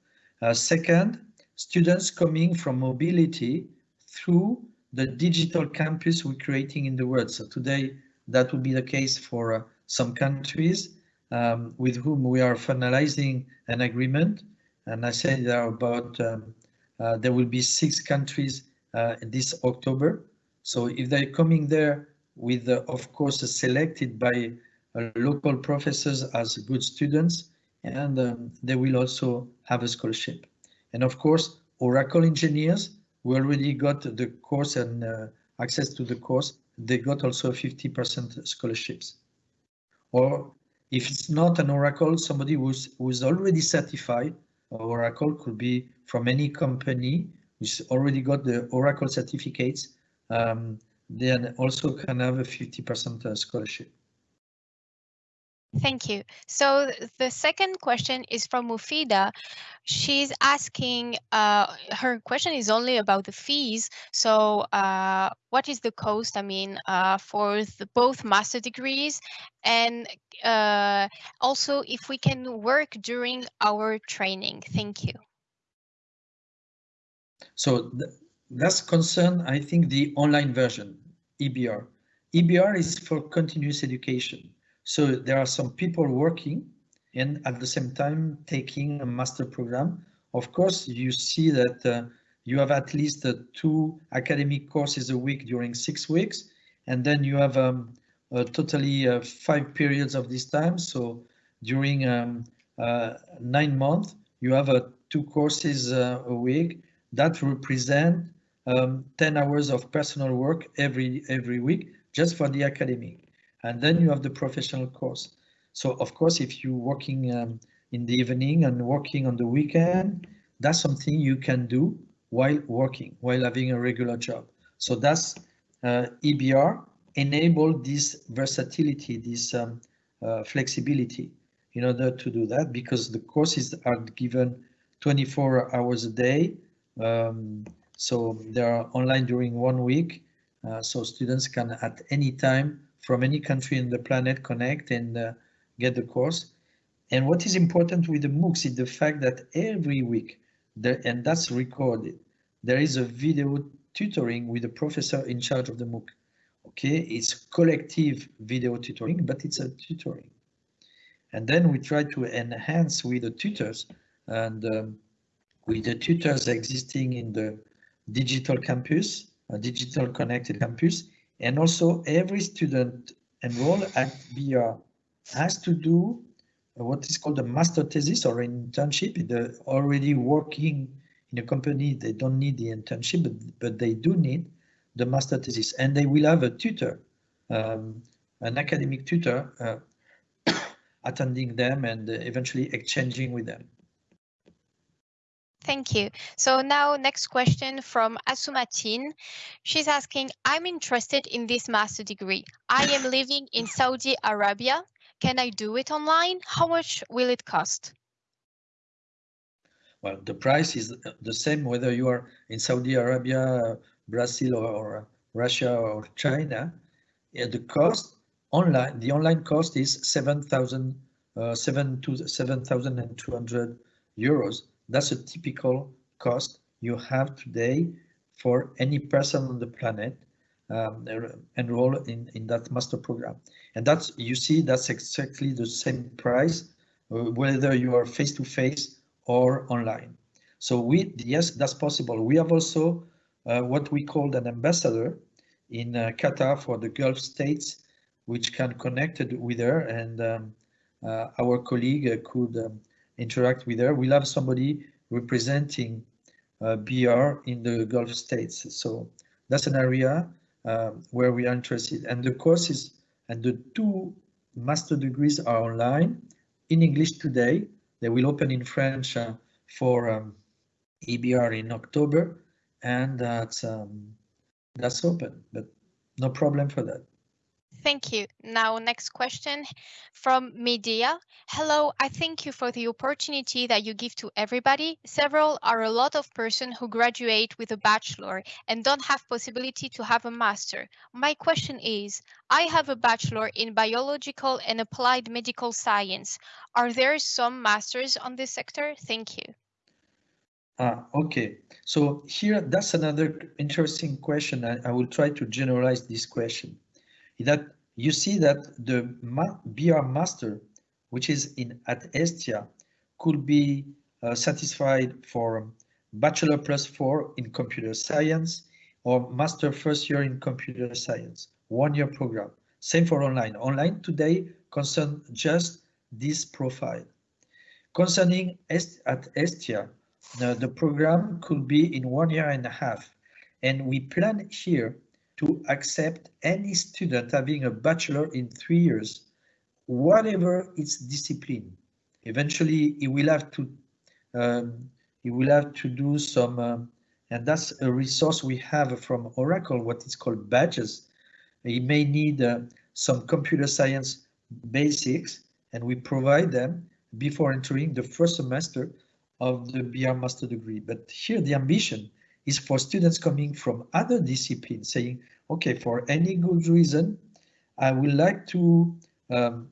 Uh, second, students coming from mobility through the digital campus we're creating in the world. So today that will be the case for uh, some countries um, with whom we are finalizing an agreement. And I said there are about, um, uh, there will be six countries uh, this October. So if they're coming there with, uh, of course, selected by uh, local professors as good students, and um, they will also have a scholarship. And of course, Oracle engineers we already got the course and uh, access to the course, they got also 50% scholarships. Or if it's not an Oracle, somebody who's, who's already certified, Oracle could be from any company which already got the Oracle certificates, um, then also can have a 50% uh, scholarship. Thank you. So the second question is from Mufida. She's asking, uh, her question is only about the fees. So uh, what is the cost, I mean, uh, for the, both master degrees and uh, also if we can work during our training? Thank you. So th that's concern, I think, the online version, eBihar. eBihar is for continuous education. So there are some people working and at the same time taking a master program. Of course, you see that uh, you have at least uh, two academic courses a week during six weeks, and then you have um, totally uh, five periods of this time. So during um, uh, nine months, you have uh, two courses uh, a week that represent um, 10 hours of personal work every every week just for the academic and then you have the professional course. So of course, if you're working um, in the evening and working on the weekend, that's something you can do while working, while having a regular job. So that's uh, eBihar enable this versatility, this um, uh, flexibility in order to do that because the courses are given 24 hours a day. Um, so they are online during one week. Uh, so students can at any time from any country in the planet connect and uh, get the course. And what is important with the MOOCs is the fact that every week, there, and that's recorded, there is a video tutoring with the professor in charge of the MOOC. Okay, it's collective video tutoring, but it's a tutoring. And then we try to enhance with the tutors and um, with the tutors existing in the digital campus, a digital connected campus, and also every student enrolled at Bihar has to do what is called a master thesis or an internship. They're already working in a company, they don't need the internship, but, but they do need the master thesis. And they will have a tutor, um, an academic tutor uh, [COUGHS] attending them and eventually exchanging with them. Thank you. So now next question from Asumatin. She's asking, I'm interested in this master degree. I am living in Saudi Arabia. Can I do it online? How much will it cost? Well, the price is the same whether you are in Saudi Arabia, Brazil, or Russia or China. Yeah, the cost online, the online cost is 7,000, uh, 7 to 7,200 euros that's a typical cost you have today for any person on the planet um, enroll in, in that master program. And that's, you see, that's exactly the same price, uh, whether you are face-to-face or online. So we, yes, that's possible. We have also uh, what we call an ambassador in uh, Qatar for the Gulf states, which can connect with her and um, uh, our colleague could um, interact with her. We'll have somebody representing uh, Bihar in the Gulf states. So that's an area uh, where we are interested. And the courses and the two master degrees are online in English today. They will open in French uh, for um, eBihar in October, and that's um, that's open, but no problem for that. Thank you. Now, next question from media. Hello, I thank you for the opportunity that you give to everybody. Several are a lot of person who graduate with a bachelor and don't have possibility to have a master. My question is, I have a bachelor in biological and applied medical science. Are there some masters on this sector? Thank you. Ah, okay. So here, that's another interesting question. I, I will try to generalize this question that you see that the Bihar master, which is in at Estia, could be uh, satisfied for bachelor plus four in computer science or master first year in computer science, one year program. Same for online. Online today concern just this profile. Concerning Est at Estia, uh, the program could be in one year and a half. And we plan here to accept any student having a bachelor in three years, whatever its discipline. Eventually, he will have to um, he will have to do some, uh, and that's a resource we have from Oracle, what is called badges. He may need uh, some computer science basics, and we provide them before entering the first semester of the Bihar master degree. But here the ambition is for students coming from other disciplines saying, okay, for any good reason, I would like to um,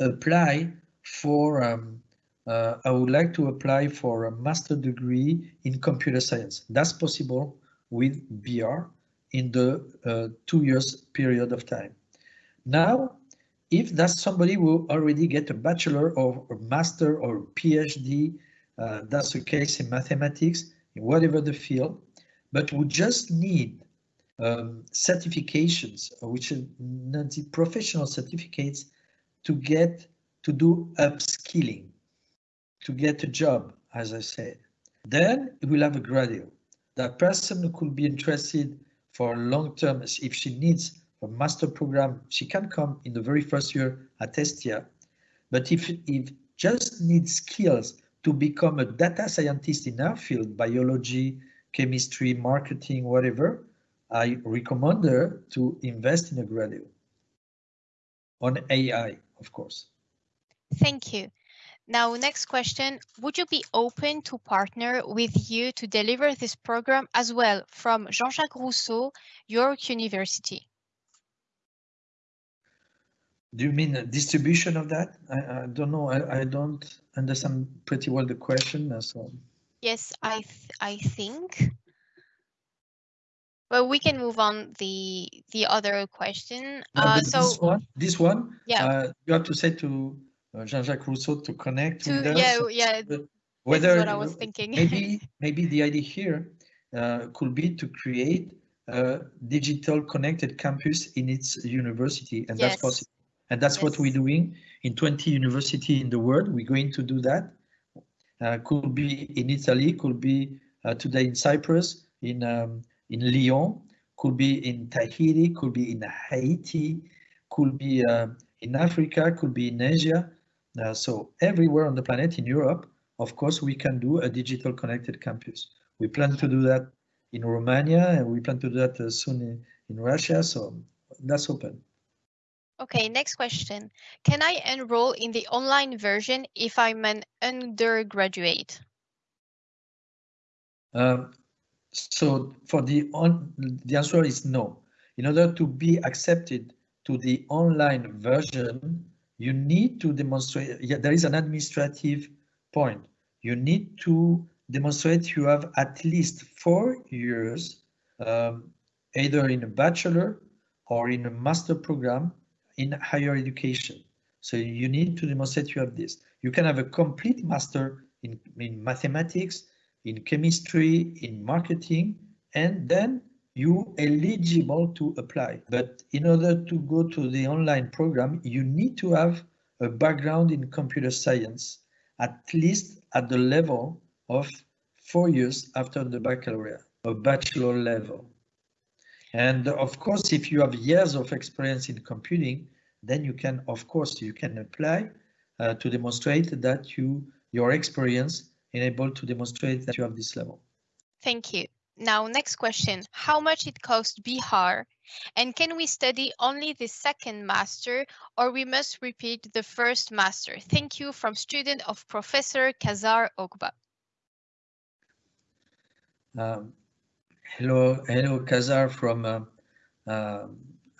apply for, um, uh, I would like to apply for a master degree in computer science. That's possible with Bihar in the uh, two years period of time. Now, if that's somebody who already get a bachelor or a master or PhD, uh, that's the case in mathematics, whatever the field, but we just need um, certifications, which are professional certificates to get to do upskilling, to get a job, as I said. Then we'll have a graduate. That person could be interested for long term, if she needs a master program, she can come in the very first year at Estia. But if, if just needs skills to become a data scientist in our field, biology, chemistry, marketing, whatever, I recommend her to invest in a graduate on AI, of course. Thank you. Now, next question. Would you be open to partner with you to deliver this program as well from Jean-Jacques Rousseau, York University? Do you mean a distribution of that? I, I don't know. I, I don't understand pretty well the question. Uh, so. Yes, I th I think. Well, we can move on the the other question. Uh, so this one, this one, yeah, uh, you have to say to uh, Jean-Jacques Rousseau to connect to, with us. Yeah, yeah. Whether what I was thinking. maybe [LAUGHS] maybe the idea here uh, could be to create a digital connected campus in its university, and yes. that's possible. And that's yes. what we're doing in 20 university in the world. We're going to do that. Uh, could be in Italy, could be uh, today in Cyprus, in um, in Lyon, could be in Tahiti, could be in Haiti, could be uh, in Africa, could be in Asia. Uh, so everywhere on the planet, in Europe, of course, we can do a digital connected campus. We plan to do that in Romania, and we plan to do that uh, soon in, in Russia. So that's open. Okay, next question. Can I enroll in the online version if I'm an undergraduate? Um, so for the on, the answer is no. In order to be accepted to the online version, you need to demonstrate, yeah, there is an administrative point. You need to demonstrate you have at least four years, um, either in a bachelor or in a master program in higher education. So you need to demonstrate you have this. You can have a complete master in, in mathematics, in chemistry, in marketing, and then you eligible to apply. But in order to go to the online program, you need to have a background in computer science, at least at the level of four years after the baccalaureate, a bachelor level. And of course, if you have years of experience in computing, then you can, of course, you can apply uh, to demonstrate that you your experience enable to demonstrate that you have this level. Thank you. Now, next question. How much it costs Bihar? And can we study only the second master or we must repeat the first master? Thank you from student of Professor Kazar Ogba. Um, hello, hello, Kazar from uh, uh,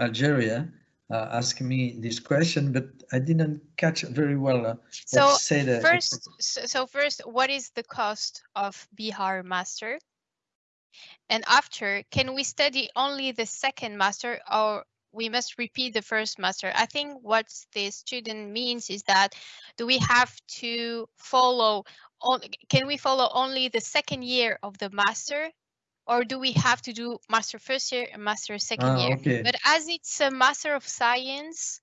Algeria. Uh, ask me this question, but I didn't catch very well. Uh, so first, so, so first, what is the cost of Bihar master? And after, can we study only the second master or we must repeat the first master? I think what the student means is that do we have to follow, on, can we follow only the second year of the master or do we have to do master first year and master second ah, year? Okay. But as it's a master of science,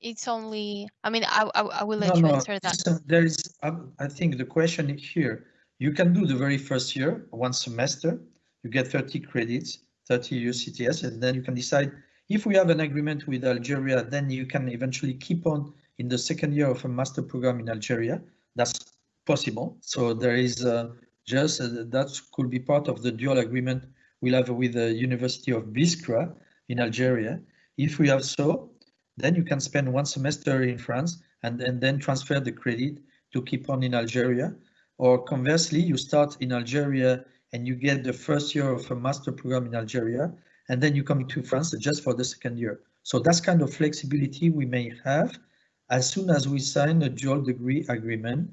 it's only, I mean, I, I, I will let no, you no, answer that. So there is, I think the question here, you can do the very first year, one semester, you get 30 credits, 30 ECTS, and then you can decide if we have an agreement with Algeria, then you can eventually keep on in the second year of a master program in Algeria. That's possible. So there is uh, just uh, that could be part of the dual agreement we'll have with the University of Biskra in Algeria. If we have so, then you can spend one semester in France and, and then transfer the credit to keep on in Algeria. Or conversely, you start in Algeria and you get the first year of a master program in Algeria, and then you come to France just for the second year. So that's kind of flexibility we may have as soon as we sign a dual degree agreement,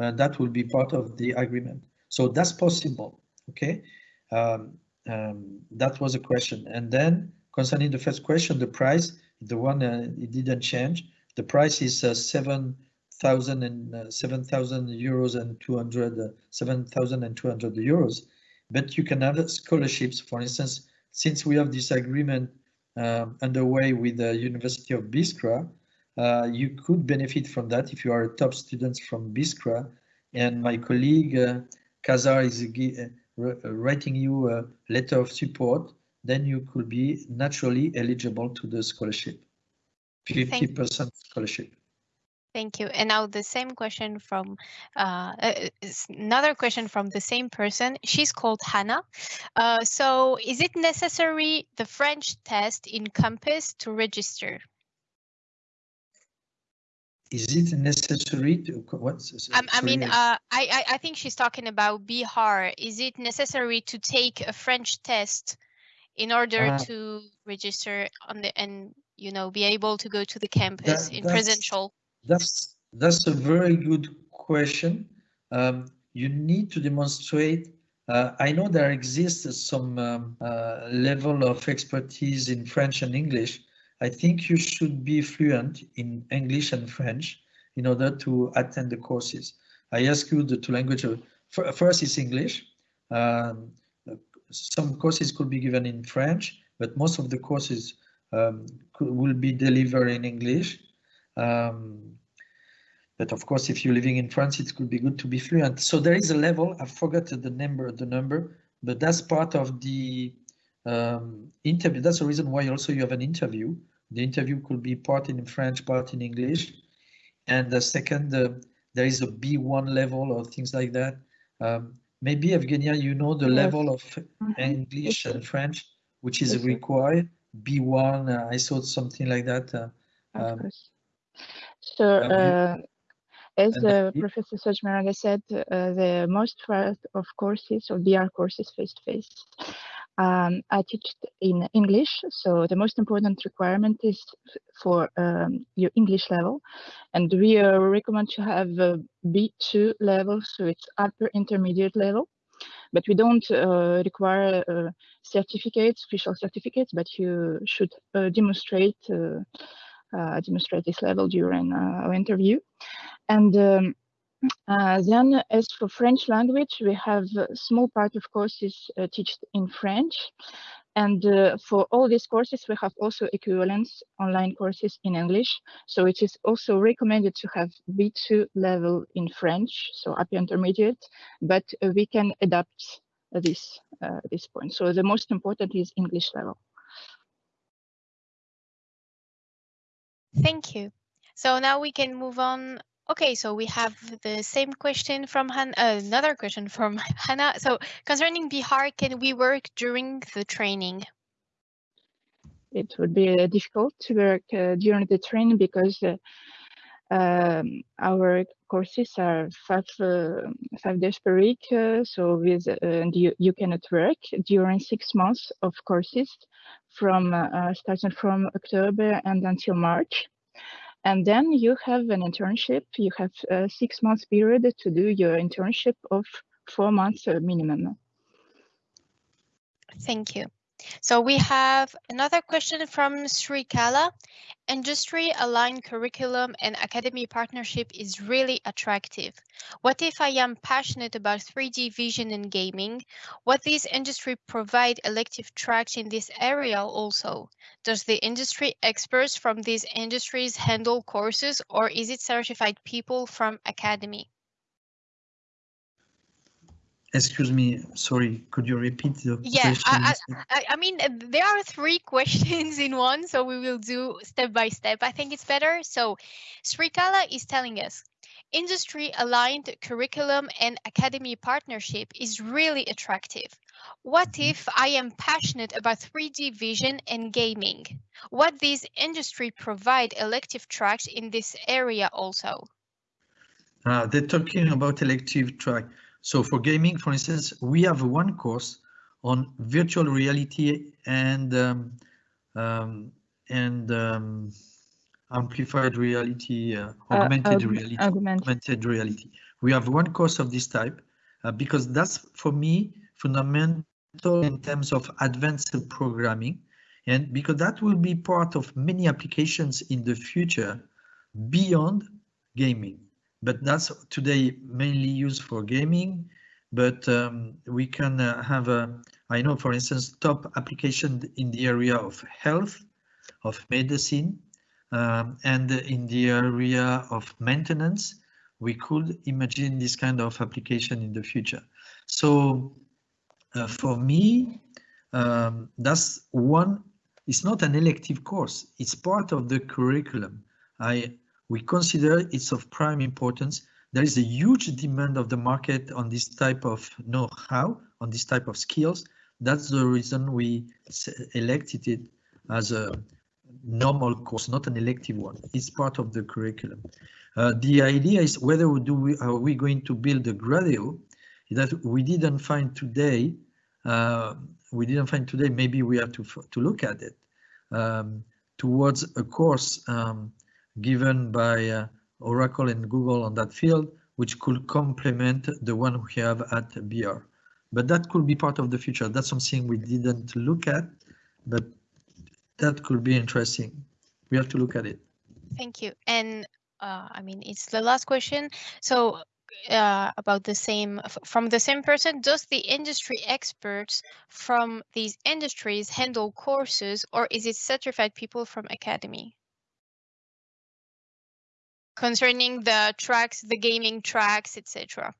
uh, that will be part of the agreement. So that's possible, okay? Um, um, that was a question. And then concerning the first question, the price, the one uh, it didn't change. The price is uh, 7,000 and uh, 7,000 euros and 200, uh, 7,200 euros. But you can have scholarships, for instance, since we have this agreement um, underway with the University of Biskra, uh, you could benefit from that if you are a top student from Biskra. And my colleague uh, Kazar is uh, uh, writing you a letter of support, then you could be naturally eligible to the scholarship, 50% scholarship. Thank you. And now the same question from uh, uh another question from the same person. She's called Hannah. Uh, so is it necessary the French test in Campus to register? Is it necessary to what's um, I mean, uh, I, I think she's talking about Bihar. Is it necessary to take a French test in order uh, to register on the and you know be able to go to the campus that, in presential? That's that's a very good question. Um, you need to demonstrate. Uh, I know there exists some um, uh, level of expertise in French and English, I think you should be fluent in English and French in order to attend the courses. I ask you the two languages. First is English. Um, some courses could be given in French, but most of the courses um, could, will be delivered in English. Um, but of course, if you're living in France, it could be good to be fluent. So there is a level, I forgot the number, the number, but that's part of the um, interview. That's the reason why also you have an interview. The interview could be part in French, part in English. And the second, uh, there is a B1 level or things like that. Um, maybe Evgenia, you know the yes. level of mm -hmm. English yes. and French, which is yes. required. B1, uh, I saw something like that. Uh, um, so, uh, as uh, Professor Serge Miranda said, uh, the most part of courses or BR courses face-to-face -face, um, I teach in English, so the most important requirement is for um, your English level, and we uh, recommend to have a B2 level, so it's upper intermediate level. But we don't uh, require uh, certificates, official certificates, but you should uh, demonstrate uh, uh, demonstrate this level during our interview. And um, uh, then as for French language, we have a small part of courses uh, taught in French. And uh, for all these courses, we have also equivalence online courses in English. So it is also recommended to have B2 level in French, so upper intermediate, but uh, we can adapt this, uh, this point. So the most important is English level. Thank you. So now we can move on Okay, so we have the same question from Han uh, another question from [LAUGHS] Hannah. So concerning Bihar, can we work during the training? It would be uh, difficult to work uh, during the training because uh, um, our courses are five uh, five days per week. Uh, so with you you cannot work during six months of courses from starting from October and until March. And then you have an internship. You have a six months period to do your internship of four months minimum. Thank you. So we have another question from Sri Kala. Industry aligned curriculum and academy partnership is really attractive. What if I am passionate about 3D vision and gaming? What these industry provide elective tracks in this area also? Does the industry experts from these industries handle courses or is it certified people from academy? Excuse me, sorry, could you repeat the yeah, question? I, I, I mean, there are three [LAUGHS] questions in one, so we will do step by step. I think it's better. So Srikala is telling us, industry aligned curriculum and academy partnership is really attractive. What Mhm. if I am passionate about 3D vision and gaming? What these industry provide elective tracks in this area also? Uh, they're talking about elective track. So for gaming, for instance, we have one course on virtual reality and um, um, and um, amplified reality, uh, Uh, augmented aug- reality, augmented. augmented reality. We have one course of this type uh, because that's for me fundamental in terms of advanced programming, and because that will be part of many applications in the future beyond gaming but that's today mainly used for gaming. But um, we can uh, have a, I know, for instance, top application in the area of health, of medicine, um, and in the area of maintenance. We could imagine this kind of application in the future. So uh, for me, um, that's one, it's not an elective course, it's part of the curriculum. I we consider it's of prime importance. There is a huge demand of the market on this type of know-how, on this type of skills. That's the reason we elected it as a normal course, not an elective one. It's part of the curriculum. Uh, the idea is whether we do we, are we going to build a Gradeo that we didn't find today. Uh, we didn't find today. Maybe we have to to look at it um, towards a course um, given by uh, Oracle and Google on that field, which could complement the one we have at BR. But that could be part of the future. That's something we didn't look at, but that could be interesting. We have to look at it. Thank you. And uh, I mean, it's the last question. So uh, about the same from the same person, does the industry experts from these industries handle courses or is it certified people from academy? Concerning the tracks, the gaming tracks, etc.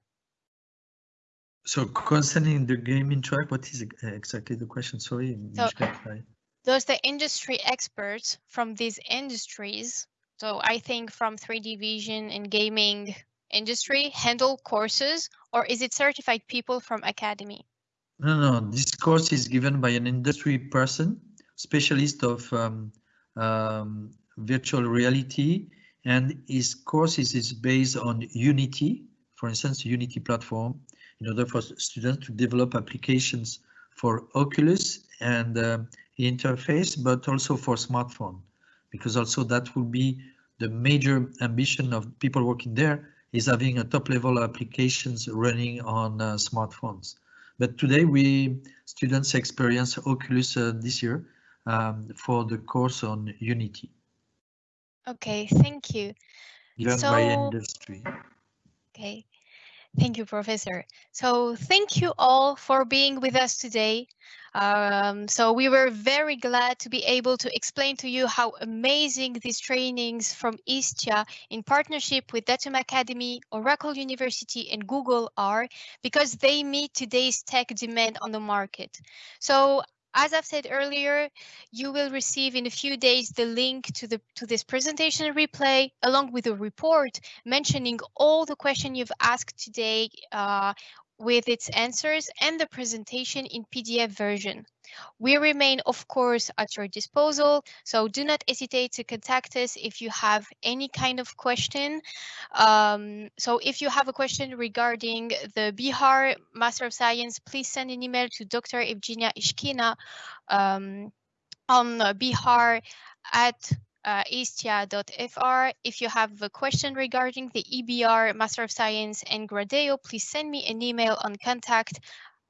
So concerning the gaming track, what is exactly the question? Sorry, so, Does the industry experts from these industries, so I think from 3D vision and gaming industry, handle courses, or is it certified people from academy? No, no, this course is given by an industry person, specialist of um, um, virtual reality and his courses is based on Unity, for instance, Unity platform, in order for students to develop applications for Oculus and uh, interface, but also for smartphone, because also that will be the major ambition of people working there is having a top level applications running on uh, smartphones. But today we students experience Oculus uh, this year um, for the course on Unity. Okay, thank you. Given so, by industry. Okay, thank you, Professor. So thank you all for being with us today. Um, so we were very glad to be able to explain to you how amazing these trainings from Estia in partnership with Datum Academy, Oracle University and Google are because they meet today's tech demand on the market. So as I've said earlier, you will receive in a few days the link to the to this presentation replay along with a report mentioning all the questions you've asked today uh, with its answers and the presentation in PDF version. We remain, of course, at your disposal, so do not hesitate to contact us if you have any kind of question. Um, so if you have a question regarding the Bihar Master of Science, please send an email to Dr. Evgenia Ishkina um, on Bihar at uh, estia.fr. If you have a question regarding the eBihar Master of Science and Gradeo, please send me an email on contact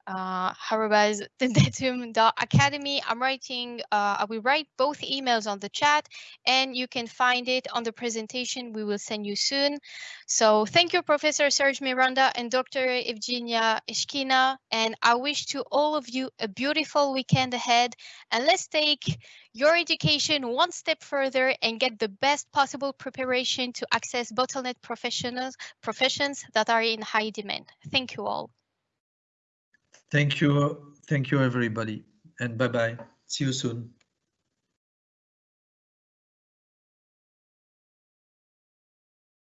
uh, [LAUGHS] academy. I'm writing, uh, I will write both emails on the chat and you can find it on the presentation we will send you soon. So thank you, Professor Serge Miranda and Dr. Evgenia Ishkina. And I wish to all of you a beautiful weekend ahead. And let's take your education one step further and get the best possible preparation to access bottleneck professionals, professions that are in high demand. Thank you all. Thank you. Thank you, everybody. And bye-bye. See you soon.